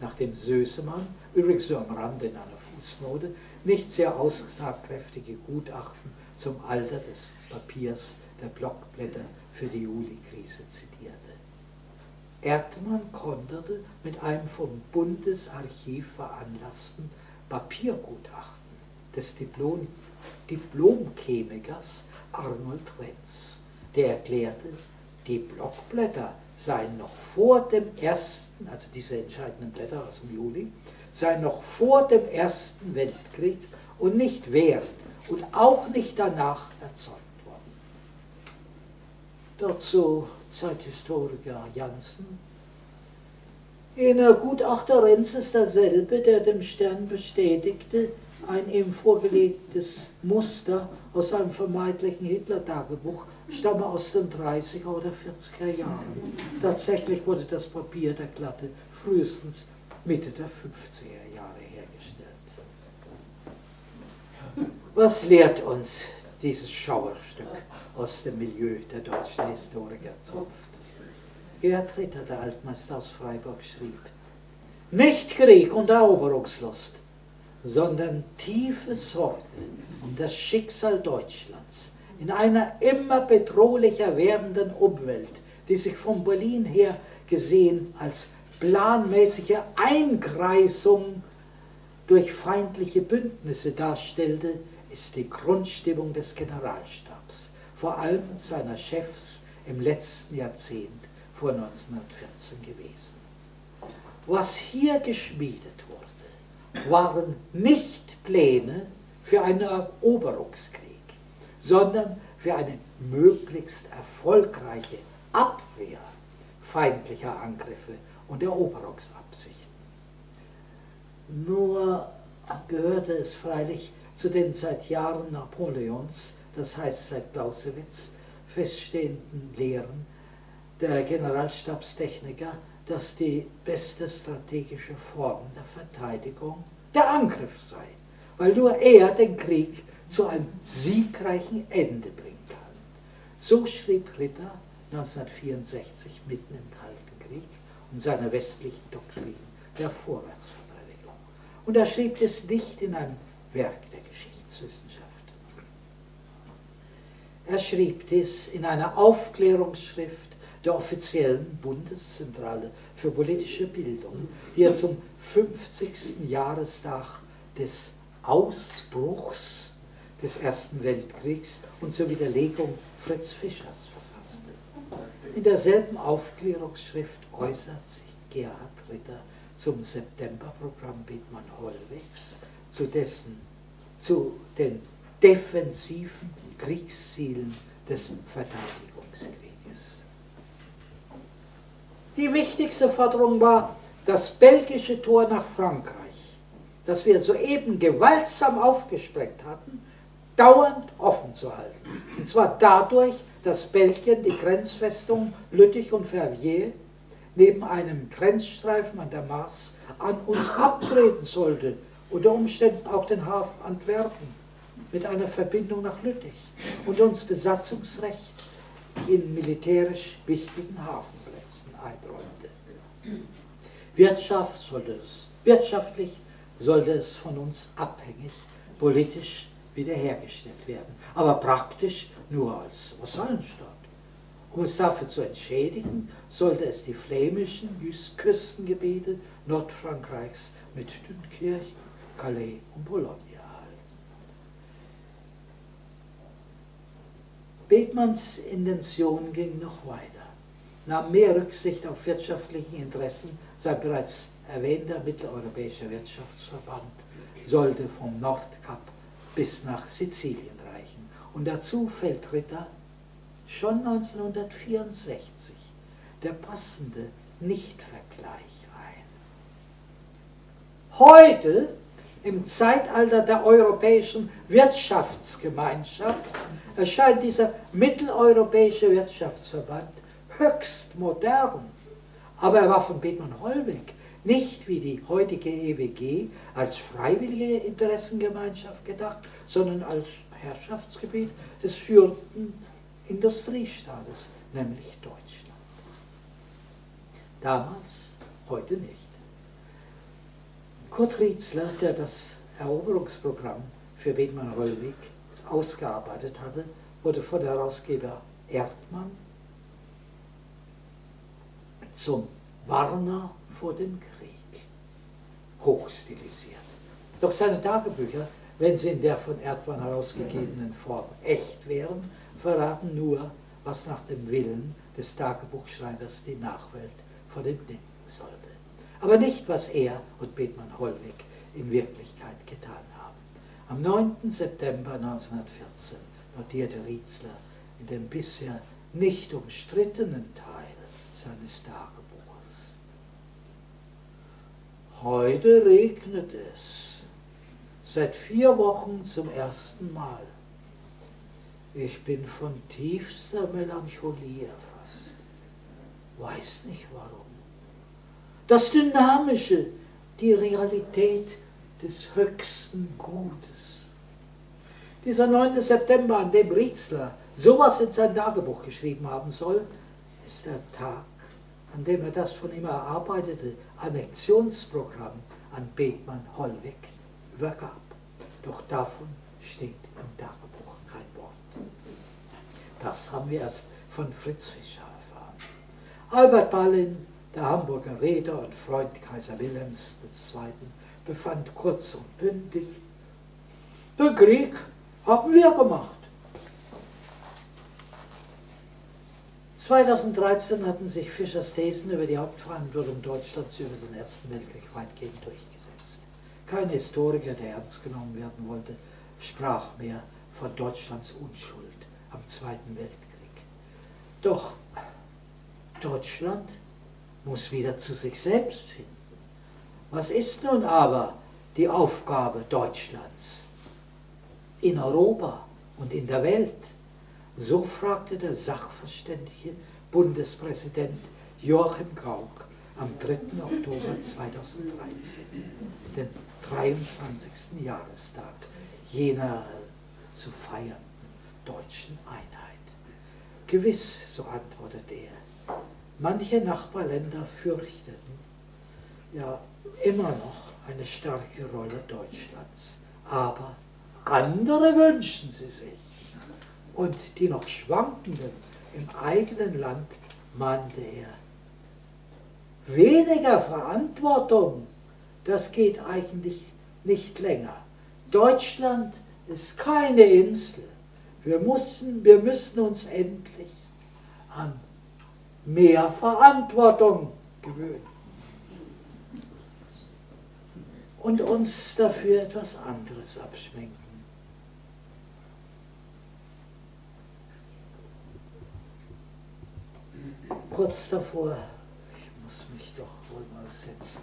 Nachdem Sösemann, übrigens nur am Rande in einer Fußnote, nicht sehr aussagkräftige Gutachten zum Alter des Papiers der Blockblätter für die Juli-Krise zitierte. Erdmann konterte mit einem vom Bundesarchiv veranlassten Papiergutachten des Diplom Diplomchemikers Arnold Renz, der erklärte, die Blockblätter seien noch vor dem ersten, also diese entscheidenden Blätter aus dem Juli, seien noch vor dem Ersten Weltkrieg und nicht während und auch nicht danach erzeugt worden. Dazu Zeithistoriker Janssen. Jener Gutachter Renz ist derselbe, der dem Stern bestätigte, ein ihm vorgelegtes Muster aus einem vermeintlichen Hitler-Tagebuch stamme aus den 30er oder 40er Jahren. Tatsächlich wurde das Papier der Glatte frühestens Mitte der 50er Jahre hergestellt. Was lehrt uns dieses Schauerstück aus dem Milieu der deutschen Historiker zupft? Gerhard Ritter, der Altmeister aus Freiburg, schrieb, nicht Krieg und Eroberungslust, sondern tiefe Sorge um das Schicksal Deutschlands in einer immer bedrohlicher werdenden Umwelt, die sich von Berlin her gesehen als planmäßige Einkreisung durch feindliche Bündnisse darstellte, ist die Grundstimmung des Generalstabs, vor allem seiner Chefs im letzten Jahrzehnt vor 1914 gewesen. Was hier geschmiedet wurde, waren nicht Pläne für einen Eroberungskrieg sondern für eine möglichst erfolgreiche Abwehr feindlicher Angriffe und Eroberungsabsichten. Nur gehörte es freilich zu den seit Jahren Napoleons, das heißt seit Clausewitz, feststehenden Lehren der Generalstabstechniker, dass die beste strategische Form der Verteidigung der Angriff sei, weil nur er den Krieg zu einem siegreichen Ende bringen kann. So schrieb Ritter 1964 mitten im Kalten Krieg und seiner westlichen Doktrin der Vorwärtsverteidigung. Und er schrieb es nicht in einem Werk der Geschichtswissenschaft. Er schrieb es in einer Aufklärungsschrift der offiziellen Bundeszentrale für politische Bildung, die er zum 50. Jahrestag des Ausbruchs des Ersten Weltkriegs und zur Widerlegung Fritz Fischers verfasste. In derselben Aufklärungsschrift äußert sich Gerhard Ritter zum Septemberprogramm Bethmann Hollwegs, zu dessen zu den defensiven Kriegszielen des Verteidigungskrieges. Die wichtigste Forderung war das belgische Tor nach Frankreich, das wir soeben gewaltsam aufgesprengt hatten, dauernd offen zu halten. Und zwar dadurch, dass Belgien die Grenzfestung Lüttich und Verviers neben einem Grenzstreifen an der Maas an uns abtreten sollte, unter Umständen auch den Hafen Antwerpen mit einer Verbindung nach Lüttich und uns Besatzungsrecht in militärisch wichtigen Hafenplätzen einräumte. Wirtschaft sollte es, wirtschaftlich sollte es von uns abhängig, politisch wiederhergestellt werden, aber praktisch nur als Vasallenstaat. Um es dafür zu entschädigen, sollte es die flämischen Küstengebiete Nordfrankreichs mit Dünkirch, Calais und Boulogne erhalten. Bethmanns Intention ging noch weiter, nahm mehr Rücksicht auf wirtschaftliche Interessen, sein bereits erwähnter mitteleuropäischer Wirtschaftsverband sollte vom Nordkap bis nach Sizilien reichen. Und dazu fällt Ritter schon 1964 der passende Nichtvergleich ein. Heute, im Zeitalter der europäischen Wirtschaftsgemeinschaft, erscheint dieser mitteleuropäische Wirtschaftsverband höchst modern. Aber er war von Bethmann Hollweg nicht wie die heutige EWG als freiwillige Interessengemeinschaft gedacht, sondern als Herrschaftsgebiet des führenden Industriestaates, nämlich Deutschland. Damals, heute nicht. Kurt Rietzler, der das Eroberungsprogramm für Bethmann-Hollweg ausgearbeitet hatte, wurde von der Herausgeber Erdmann zum Warner vor dem Krieg hochstilisiert. Doch seine Tagebücher, wenn sie in der von Erdmann herausgegebenen Form echt wären, verraten nur, was nach dem Willen des Tagebuchschreibers die Nachwelt vor dem denken sollte. Aber nicht, was er und Bethmann Hollweg in Wirklichkeit getan haben. Am 9. September 1914 notierte Rietzler in dem bisher nicht umstrittenen Teil seines Tagebuches. Heute regnet es, seit vier Wochen zum ersten Mal. Ich bin von tiefster Melancholie erfasst. Weiß nicht warum. Das Dynamische, die Realität des höchsten Gutes. Dieser 9. September, an dem Rietzler sowas in sein Tagebuch geschrieben haben soll, ist der Tag, an dem er das von ihm erarbeitete Annexionsprogramm an Bethmann Hollweg übergab. Doch davon steht im Tagebuch. Das haben wir erst von Fritz Fischer erfahren. Albert Ballin, der Hamburger Reeder und Freund Kaiser Wilhelms II., befand kurz und bündig, den Krieg haben wir gemacht. 2013 hatten sich Fischers Thesen über die Hauptverantwortung Deutschlands über den Ersten Weltkrieg weitgehend durchgesetzt. Kein Historiker, der ernst genommen werden wollte, sprach mehr von Deutschlands Unschuld am Zweiten Weltkrieg. Doch Deutschland muss wieder zu sich selbst finden. Was ist nun aber die Aufgabe Deutschlands in Europa und in der Welt? So fragte der sachverständige Bundespräsident Joachim Gauck am 3. Oktober 2013, den 23. Jahrestag jener zu feiern deutschen Einheit. Gewiss, so antwortete er, manche Nachbarländer fürchteten ja immer noch eine starke Rolle Deutschlands, aber andere wünschen sie sich. Und die noch Schwankenden im eigenen Land mahnte er. Weniger Verantwortung, das geht eigentlich nicht länger. Deutschland ist keine Insel. Wir, mussten, wir müssen uns endlich an mehr Verantwortung gewöhnen und uns dafür etwas anderes abschminken. Kurz davor. Ich muss mich doch wohl mal setzen.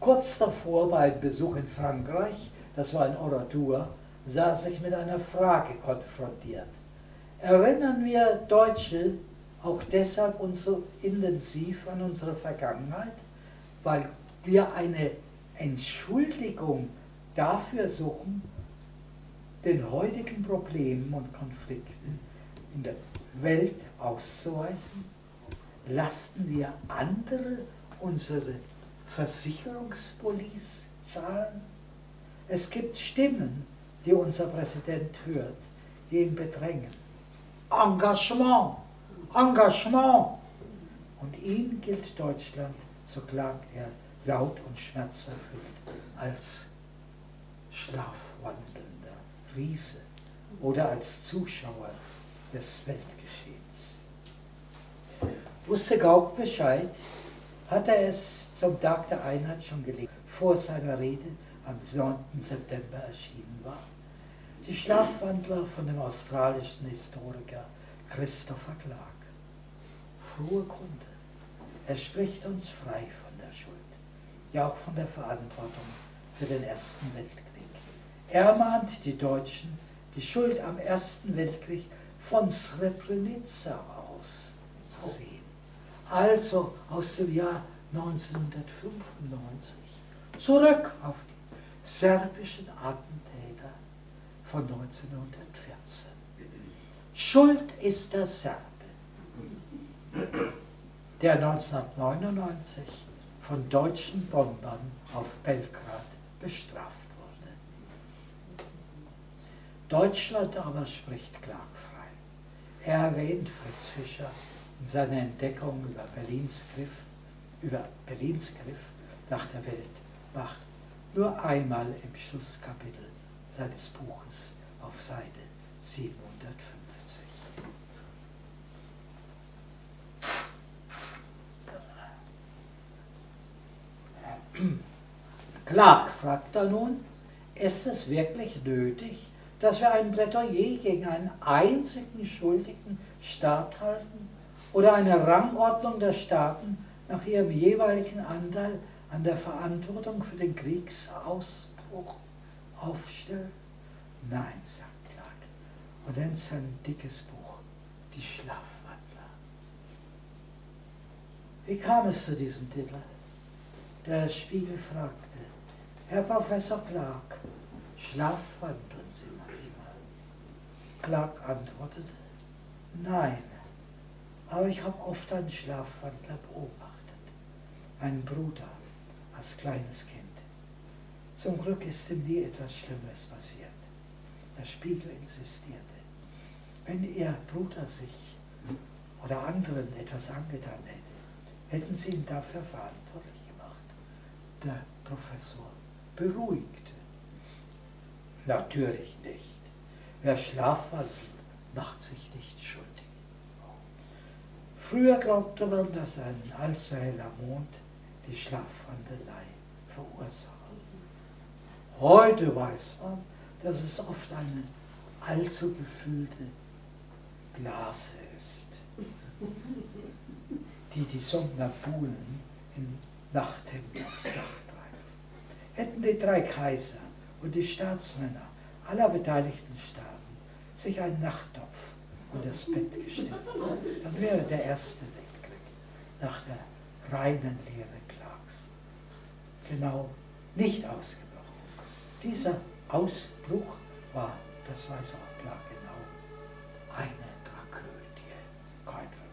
Kurz davor bei einem Besuch in Frankreich, das war in Oradour, saß ich mit einer Frage konfrontiert. Erinnern wir Deutsche auch deshalb uns so intensiv an unsere Vergangenheit, weil wir eine Entschuldigung dafür suchen, den heutigen Problemen und Konflikten in der Welt auszuweichen? Lasten wir andere unsere Versicherungspolice zahlen? Es gibt Stimmen, die unser Präsident hört, die ihn bedrängen. Engagement, Engagement. Und ihm gilt Deutschland, so klagt er laut und schmerzerfüllt, als schlafwandelnder Riese oder als Zuschauer des Weltgeschehens. Wusste Gauck Bescheid, hat er es zum Tag der Einheit schon gelegt, vor seiner Rede am 9. September erschienen war. Die Schlafwandler von dem australischen Historiker Christopher Clark. Frohe Kunde. Er spricht uns frei von der Schuld, ja auch von der Verantwortung für den Ersten Weltkrieg. Er mahnt die Deutschen, die Schuld am Ersten Weltkrieg von Srebrenica aus zu sehen. Also aus dem Jahr 1995 zurück auf die serbischen Attentäter von 1914. Schuld ist der Serbe, der 1999 von deutschen Bombern auf Belgrad bestraft wurde. Deutschland aber spricht klagfrei. Er erwähnt Fritz Fischer in seiner Entdeckung über Berlins Griff, über Berlins Griff nach der Weltmacht nur einmal im Schlusskapitel seines Buches auf Seite 750. Clark fragt er nun, ist es wirklich nötig, dass wir ein Plädoyer gegen einen einzigen schuldigen Staat halten oder eine Rangordnung der Staaten nach ihrem jeweiligen Anteil an der Verantwortung für den Kriegsausbruch aufstellen? Nein, sagt Clark und nennt sein dickes Buch Die Schlafwandler. Wie kam es zu diesem Titel? Der Spiegel fragte, Herr Professor Clark, schlafwandeln Sie manchmal? Clark antwortete, nein, aber ich habe oft einen Schlafwandler beobachtet, einen Bruder als kleines Kind. Zum Glück ist ihm nie etwas Schlimmes passiert. Der Spiegel insistierte, wenn Ihr Bruder sich oder anderen etwas angetan hätte, hätten Sie ihn dafür verantwortlich der Professor beruhigte. Natürlich nicht. Wer schlafwandelt, macht sich nicht schuldig. Früher glaubte man, dass ein allzu heller Mond die Schlafwandelei verursacht. Heute weiß man, dass es oft eine allzu gefüllte Blase ist, die die Somnambulen in Nachthemd aufs Dach treibt. Hätten die drei Kaiser und die Staatsmänner aller beteiligten Staaten sich einen Nachttopf und das Bett gestellt, dann wäre der erste Weltkrieg nach der reinen Lehre genau nicht ausgebrochen. Dieser Ausbruch war, das weiß auch klar genau, eine Tragödie, kein Verbrechen.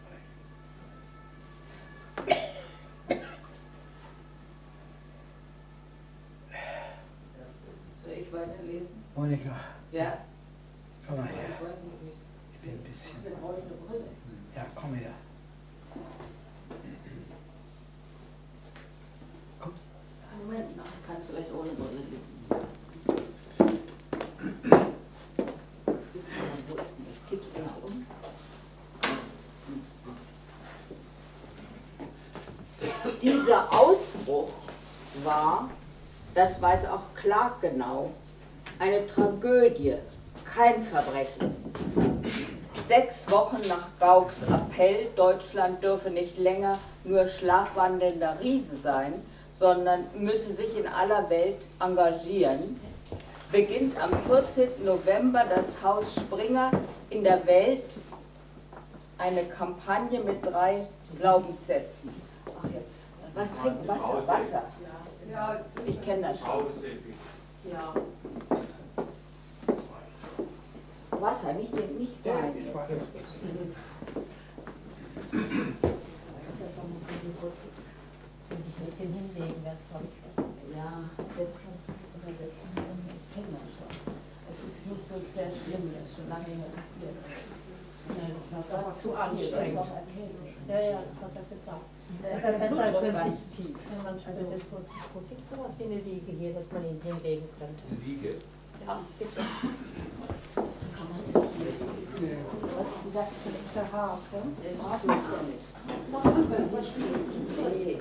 weiterlesen? Monika, Ja? komm mal Ich her. weiß nicht, wie es- Ich bin ein bisschen. Ich brauche eine Brille. Ja, komm her. Kommst Moment, noch, ich kann es vielleicht ohne Brille lesen. war, das weiß auch Clark genau, eine Tragödie, kein Verbrechen. Sechs Wochen nach Gauks Appell, Deutschland dürfe nicht länger nur schlafwandelnder Riese sein, sondern müsse sich in aller Welt engagieren, beginnt am 14. November das Haus Springer in der Welt eine Kampagne mit drei Glaubenssätzen. Ach jetzt, was trinkt Wasser? Wasser. Ich kenne das schon. Ja. Wasser, nicht, nicht Wein. Wenn sich ein bisschen hinlegen, das glaube ich was. Ja, setzen oder setzen, kennen wir schon. Es ist nicht so sehr schlimm, das ist schon lange nicht mehr passiert. Nee, das war zu Das anstrengend. ist auch erkältet. Ja, ja, das hat er gesagt. Das ist ja besser, als wenn sich, tief. wenn man, also das, wo, wo gibt es sowas wie eine Wiege hier, dass man ihn hinlegen könnte? Liege. Ja, bitte. Kann man sich hier Was ist das für ein Verhaar? Das macht ja nichts. Nee.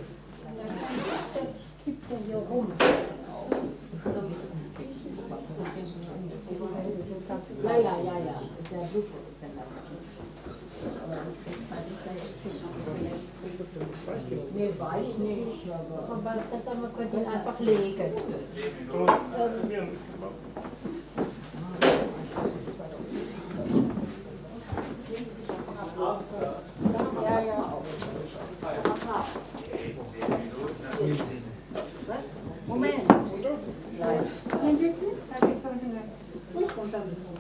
Kippt der hier rum. Ja, ja, ja, ja. Der Blutdruck ist dann Aber ich krieg halt nicht, dass ich nicht- Nee, weiß nicht, aber. Aber besser, man könnte ihn einfach legen. Ähm, ja, ja. Was? Moment. Hinsitzen? Da gibt's auch eine. Nicht runtersitzen.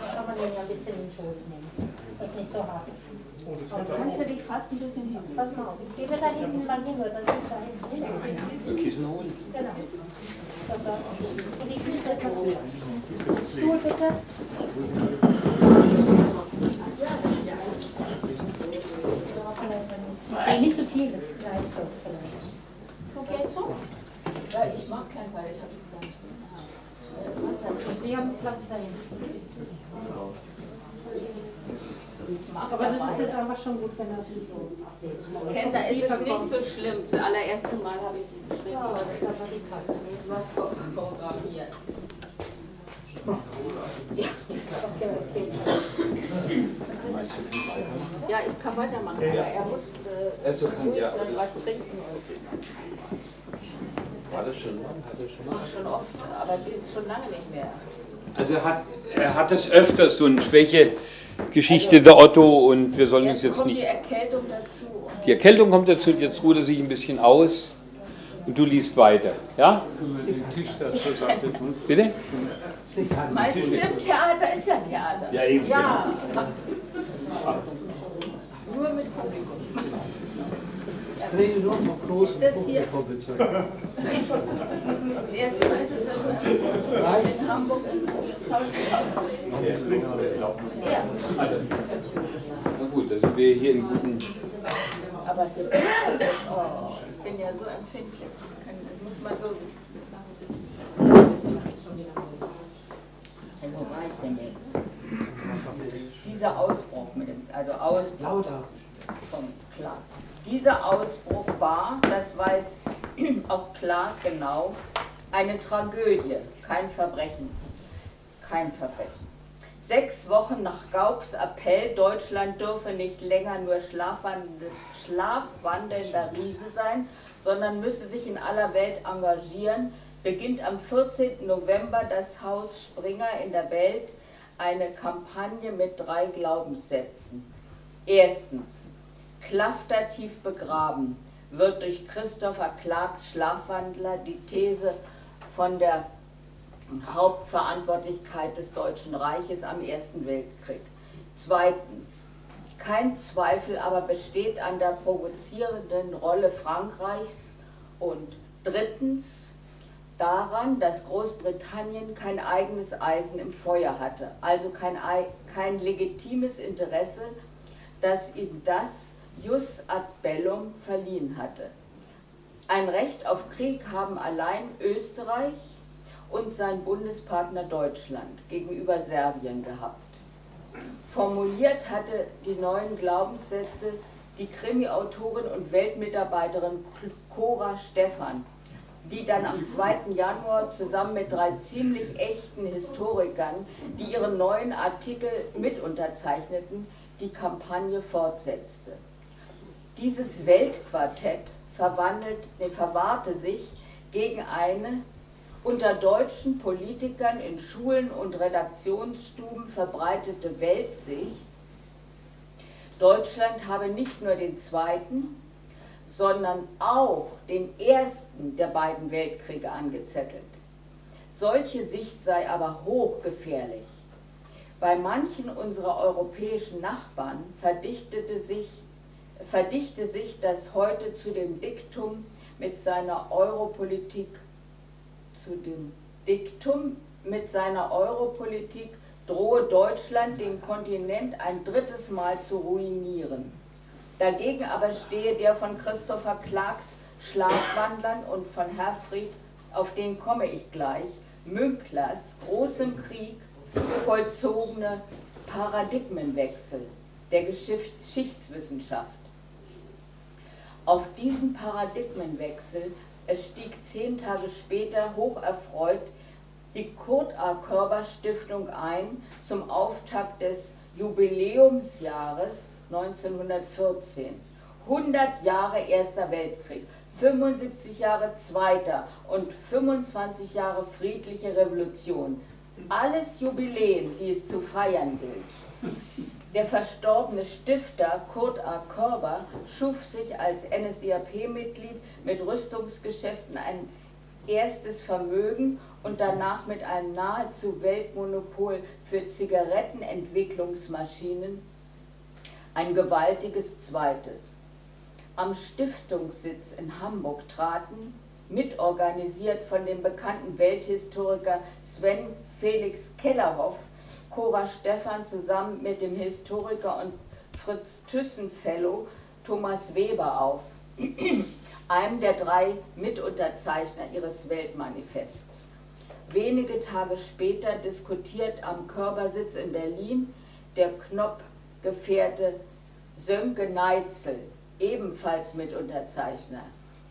Da kann man den ja ein bisschen in den Schoß nehmen. Das ist nicht so hart. Dann kannst du dich fast ein bisschen hin. Pass mal auf, ich gebe da hinten mal hin, oder das ist da hinten. Kissen holen. Genau. Das da. Und die Füße etwas höher. Stuhl bitte. Ja, Nicht so viel, das ist gleich kurz vielleicht. So geht's so? Ja, ich mach kein Ball, ich hab es dann. Und Sie haben Platz da hinten. Mach Aber das dabei. ist jetzt einfach schon gut, wenn das so abgeht. Kennt, da ist nicht so schlimm. Das allererste Mal habe ich sie geschrieben. Ja, das ist aber die Katze. programmiert. Okay. Ja, ich kann weitermachen, aber er muss äh, Also kann ja. dann was trinken. War das schon mal? Hat er schon mal? Ach, schon oft, aber die ist schon lange nicht mehr. Also er hat, er hat es öfters, so eine Schwäche-Geschichte der Otto und wir sollen uns Jetzt jetzt kommt die nicht... Erkältung dazu. Die Erkältung kommt dazu, jetzt ruht er sich ein bisschen aus und du liest weiter. Ja? Bitte? Meistens im Theater ist ja Theater. Ja, eben, Ja. Nur mit Publikum. Ich rede nur vom großen Publikum bezeugt. Das erste Mal ist es in, in Hamburg im Schauspielhaus. Ja, Na gut, also wir hier in guten... aber oh, ich bin ja so empfindlich. Das muss man so. Also, wo war ich denn jetzt? Dieser Ausbruch mit dem, also Ausbruch. Lauter. von Clark. Dieser Ausbruch war, das weiß auch Clark genau, eine Tragödie, kein Verbrechen. Kein Verbrechen. Sechs Wochen nach Gauks Appell, Deutschland dürfe nicht länger nur schlafwandel- schlafwandelnder Riese sein, sondern müsse sich in aller Welt engagieren, beginnt am 14. November das Haus Springer in der Welt eine Kampagne mit drei Glaubenssätzen. Erstens, Klafter tief begraben wird durch Christopher Clarks Schlafwandler die These von der Hauptverantwortlichkeit des Deutschen Reiches am Ersten Weltkrieg. Zweitens, kein Zweifel aber besteht an der provozierenden Rolle Frankreichs. Und drittens, daran, dass Großbritannien kein eigenes Eisen im Feuer hatte, also kein, Ei- kein legitimes Interesse, das ihm das Jus ad bellum verliehen hatte. Ein Recht auf Krieg haben allein Österreich und sein Bundespartner Deutschland gegenüber Serbien gehabt. Formuliert hatte die neuen Glaubenssätze die Krimi-Autorin und Weltmitarbeiterin Cora Stephan, die dann am 2. Januar zusammen mit drei ziemlich echten Historikern, die ihre neuen Artikel mit unterzeichneten, die Kampagne fortsetzte. Dieses Weltquartett verwandelt, verwahrte sich gegen eine unter deutschen Politikern in Schulen und Redaktionsstuben verbreitete Weltsicht, Deutschland habe nicht nur den zweiten, sondern auch den ersten der beiden Weltkriege angezettelt. Solche Sicht sei aber hochgefährlich. Bei manchen unserer europäischen Nachbarn verdichtete sich, verdichte sich das heute zu dem Diktum mit seiner Europolitik, zu dem Diktum mit seiner Europolitik drohe Deutschland den Kontinent ein drittes Mal zu ruinieren. Dagegen aber stehe der von Christopher Clarks Schlafwandlern und von Herfried, auf den komme ich gleich, Münklers großem Krieg vollzogene Paradigmenwechsel der Geschichtswissenschaft. Auf diesen Paradigmenwechsel stieg zehn Tage später hocherfreut die Kurt A. Körber Stiftung ein zum Auftakt des Jubiläumsjahres 1914. 100 Jahre Erster Weltkrieg, 75 Jahre Zweiter und 25 Jahre friedliche Revolution. Alles Jubiläen, die es zu feiern gilt. Der verstorbene Stifter Kurt A. Körber schuf sich als NSDAP-Mitglied mit Rüstungsgeschäften ein erstes Vermögen und danach mit einem nahezu Weltmonopol für Zigarettenentwicklungsmaschinen ein gewaltiges zweites. Am Stiftungssitz in Hamburg traten, mitorganisiert von dem bekannten Welthistoriker Sven Felix Kellerhoff, Cora Stephan zusammen mit dem Historiker und Fritz Thyssen-Fellow Thomas Weber auf, einem der drei Mitunterzeichner ihres Weltmanifests. Wenige Tage später diskutiert am Körpersitz in Berlin der Knopp-Gefährte Sönke Neitzel, ebenfalls Mitunterzeichner.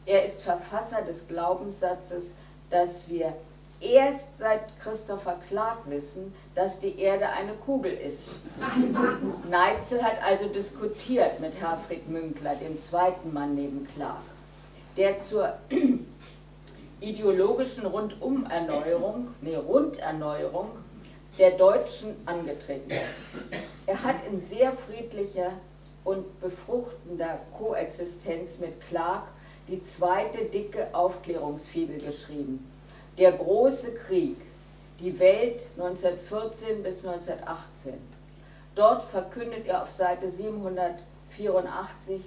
Er ist Verfasser des Glaubenssatzes, dass wir erst seit Christopher Clark wissen, dass die Erde eine Kugel ist. Neitzel hat also diskutiert mit Herfried Münkler, dem zweiten Mann neben Clark, der zur ideologischen Rundumerneuerung, nee, Runderneuerung der Deutschen angetreten ist. Er hat in sehr friedlicher und befruchtender Koexistenz mit Clark die zweite dicke Aufklärungsfibel geschrieben der große Krieg, die Welt 1914 bis 1918. Dort verkündet er auf Seite 784,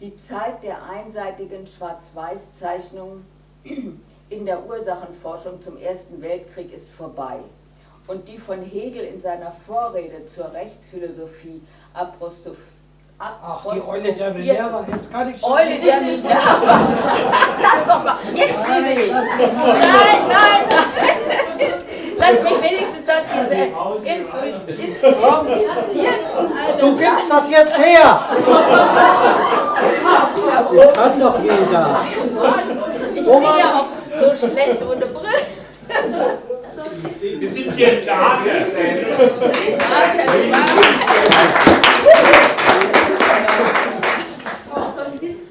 die Zeit der einseitigen Schwarz-Weiß-Zeichnungen in der Ursachenforschung zum Ersten Weltkrieg ist vorbei. Und die von Hegel in seiner Vorrede zur Rechtsphilosophie apostrophiert Ach, die Eule der Minerva, jetzt kann ich schon. Eule der Minerva. Lass doch mal. Jetzt rede ich. Nein, nein, nein. Lass mich wenigstens das jetzt inspizieren. Du gibst das jetzt her. Das kann doch jeder. Ich sehe auch so schlecht ohne Brille. Wir sind hier im Lager.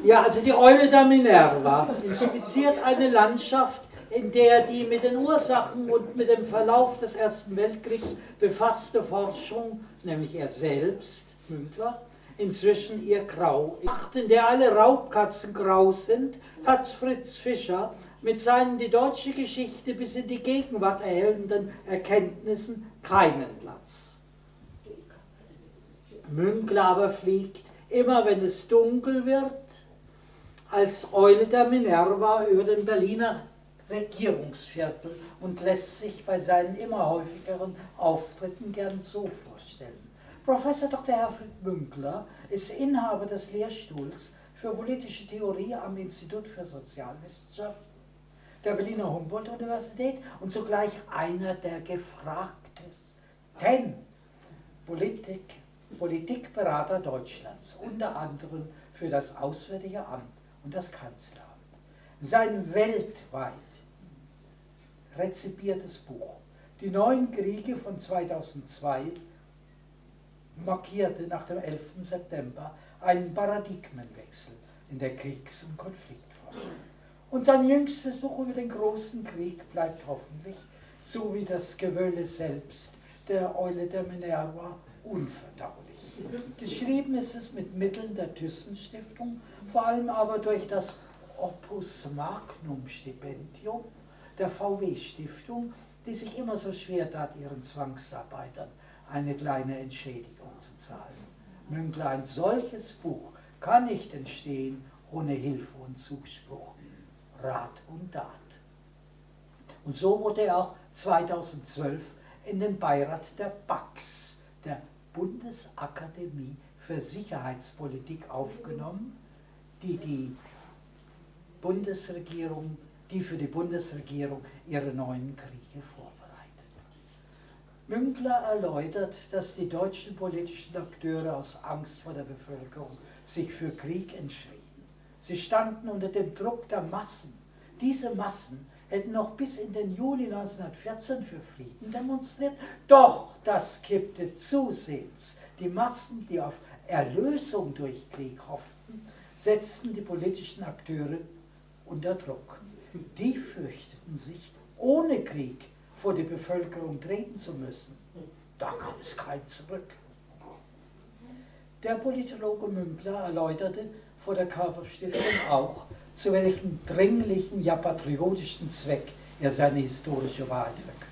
Ja, also die Eule der Minerva inspiziert eine Landschaft, in der die mit den Ursachen und mit dem Verlauf des Ersten Weltkriegs befasste Forschung, nämlich er selbst, Münkler, inzwischen ihr Grau. In der alle Raubkatzen grau sind, hat Fritz Fischer mit seinen die deutsche Geschichte bis in die Gegenwart erhellenden Erkenntnissen keinen Platz. Münkler aber fliegt, immer wenn es dunkel wird, als Eule der Minerva über den Berliner Regierungsviertel und lässt sich bei seinen immer häufigeren Auftritten gern so vorstellen. Professor Dr. Herfried Münkler ist Inhaber des Lehrstuhls für politische Theorie am Institut für Sozialwissenschaften der Berliner Humboldt-Universität und zugleich einer der gefragtesten Politik, Politikberater Deutschlands, unter anderem für das Auswärtige Amt und das Kanzleramt. Sein weltweit rezipiertes Buch, Die neuen Kriege von 2002, markierte nach dem 11. September einen Paradigmenwechsel in der Kriegs- und Konfliktforschung. Und sein jüngstes Buch über den großen Krieg bleibt hoffentlich, so wie das Gewölle selbst, der Eule der Minerva, unverdaulich. Geschrieben ist es mit Mitteln der Thyssen-Stiftung, vor allem aber durch das Opus Magnum-Stipendium der VW-Stiftung, die sich immer so schwer tat, ihren Zwangsarbeitern eine kleine Entschädigung zu zahlen. Münkler, ein solches Buch kann nicht entstehen ohne Hilfe und Zuspruch, Rat und Tat. Und so wurde er auch 2012 in den Beirat der BAX, Bundesakademie für Sicherheitspolitik, aufgenommen, die die Bundesregierung, die für die Bundesregierung ihre neuen Kriege vorbereitet. Münkler erläutert, dass die deutschen politischen Akteure aus Angst vor der Bevölkerung sich für Krieg entschieden. Sie standen unter dem Druck der Massen. Diese Massen hätten noch bis in den Juli 1914 für Frieden demonstriert, doch das kippte zusehends. Die Massen, die auf Erlösung durch Krieg hofften, setzten die politischen Akteure unter Druck. Die fürchteten sich, ohne Krieg vor die Bevölkerung treten zu müssen. Da gab es kein Zurück. Der Politologe Münkler erläuterte vor der Körperstiftung auch, zu welchem dringlichen, ja patriotischen Zweck er seine historische Wahrheit verkündet.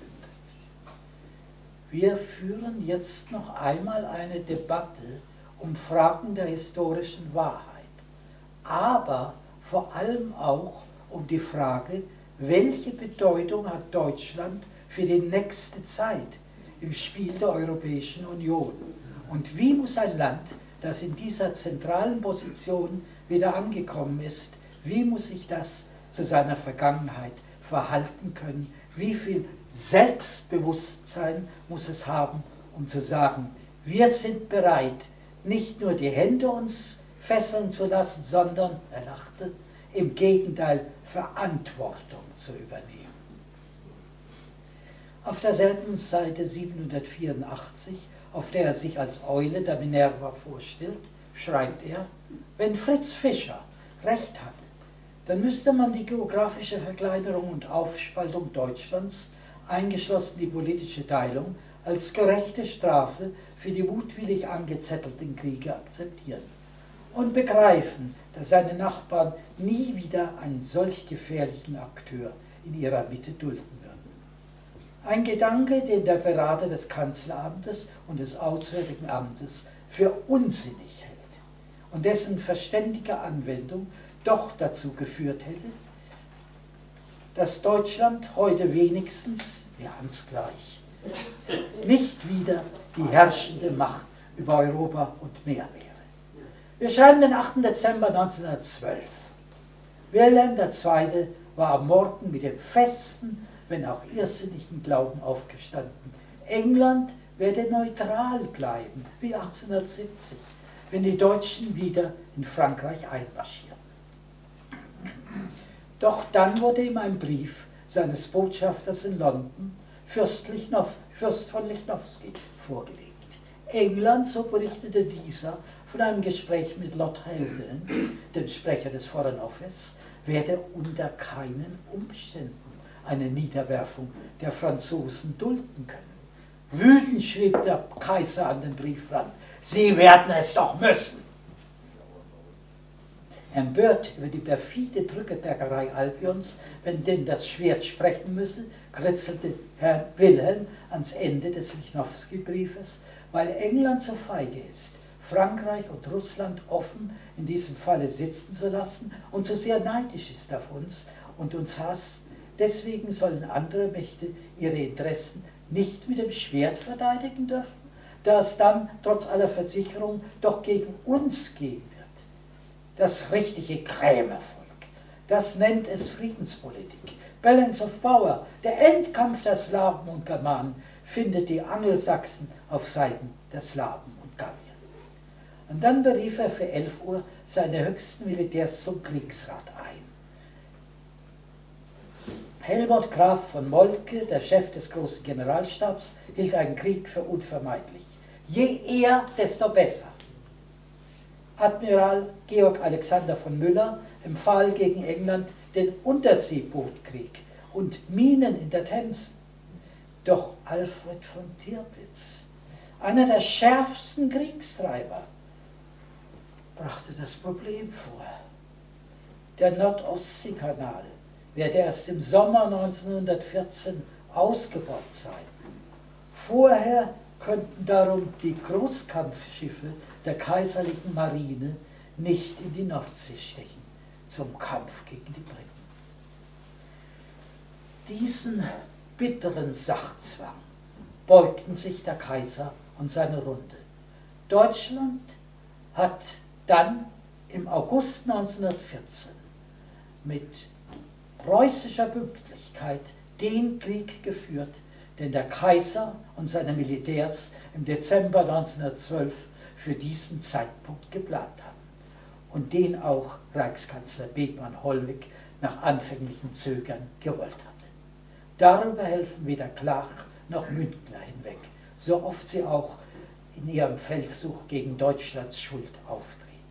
Wir führen jetzt noch einmal eine Debatte um Fragen der historischen Wahrheit, aber vor allem auch um die Frage, welche Bedeutung hat Deutschland für die nächste Zeit im Spiel der Europäischen Union und wie muss ein Land, das in dieser zentralen Position wieder angekommen ist, wie muss sich das zu seiner Vergangenheit verhalten können? Wie viel Selbstbewusstsein muss es haben, um zu sagen, wir sind bereit, nicht nur die Hände uns fesseln zu lassen, sondern, er lachte, im Gegenteil Verantwortung zu übernehmen. Auf derselben Seite 784, auf der er sich als Eule der Minerva vorstellt, schreibt er, wenn Fritz Fischer recht hatte, dann müsste man die geografische Verkleinerung und Aufspaltung Deutschlands, eingeschlossen die politische Teilung, als gerechte Strafe für die mutwillig angezettelten Kriege akzeptieren und begreifen, dass seine Nachbarn nie wieder einen solch gefährlichen Akteur in ihrer Mitte dulden würden. Ein Gedanke, den der Berater des Kanzleramtes und des Auswärtigen Amtes für unsinnig hält und dessen verständige Anwendung doch dazu geführt hätte, dass Deutschland heute wenigstens, wir haben es gleich, nicht wieder die herrschende Macht über Europa und mehr wäre. Wir schreiben den 8. Dezember 1912. Wilhelm II. war am Morgen mit dem festen, wenn auch irrsinnigen Glauben aufgestanden. England werde neutral bleiben, wie 1870, wenn die Deutschen wieder in Frankreich einmarschierten. Doch dann wurde ihm ein Brief seines Botschafters in London, Fürst, Lichnov, Fürst von Lichnowsky, vorgelegt. England, so berichtete dieser, von einem Gespräch mit Lord Haldane, dem Sprecher des Foreign Office, werde unter keinen Umständen eine Niederwerfung der Franzosen dulden können. Wütend schrieb der Kaiser an den Briefrand, Sie werden es doch müssen. Empört über die perfide Drückebergerei Albions, wenn denn das Schwert sprechen müsse, kritzelte Herr Wilhelm ans Ende des Lichnowsky-Briefes, weil England so feige ist, Frankreich und Russland offen in diesem Falle sitzen zu lassen und so sehr neidisch ist auf uns und uns hasst, deswegen sollen andere Mächte ihre Interessen nicht mit dem Schwert verteidigen dürfen, da es dann trotz aller Versicherung doch gegen uns wird das richtige Krämervolk. Das nennt es Friedenspolitik. Balance of Power, der Endkampf der Slawen und Germanen, findet die Angelsachsen auf Seiten der Slawen und Gallien. Und dann berief er für 11 Uhr seine höchsten Militärs zum Kriegsrat ein. Helmut Graf von Moltke, der Chef des großen Generalstabs, hielt einen Krieg für unvermeidlich. Je eher, desto besser. Admiral Georg Alexander von Müller empfahl gegen England den Unterseebootkrieg und Minen in der Themse. Doch Alfred von Tirpitz, einer der schärfsten Kriegstreiber, brachte das Problem vor. Der Nordostseekanal werde erst im Sommer 1914 ausgebaut sein. Vorher könnten darum die Großkampfschiffe der kaiserlichen Marine nicht in die Nordsee stechen zum Kampf gegen die Briten. Diesen bitteren Sachzwang beugten sich der Kaiser und seine Runde. Deutschland hat dann im August 1914 mit preußischer Pünktlichkeit den Krieg geführt, den der Kaiser und seine Militärs im Dezember 1912 für diesen Zeitpunkt geplant hatten und den auch Reichskanzler Bethmann-Hollweg nach anfänglichem Zögern gewollt hatte. Darüber helfen weder Klach noch Münkler hinweg, so oft sie auch in ihrem Feldzug gegen Deutschlands Schuld auftreten.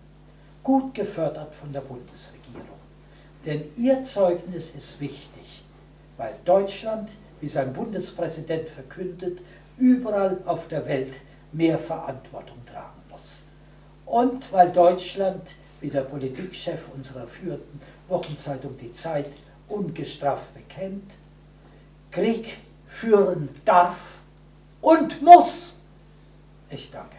Gut gefördert von der Bundesregierung. Denn ihr Zeugnis ist wichtig, weil Deutschland, wie sein Bundespräsident verkündet, überall auf der Welt mehr Verantwortung muss. Und weil Deutschland, wie der Politikchef unserer führenden Wochenzeitung Die Zeit ungestraft bekennt, Krieg führen darf und muss. Ich danke.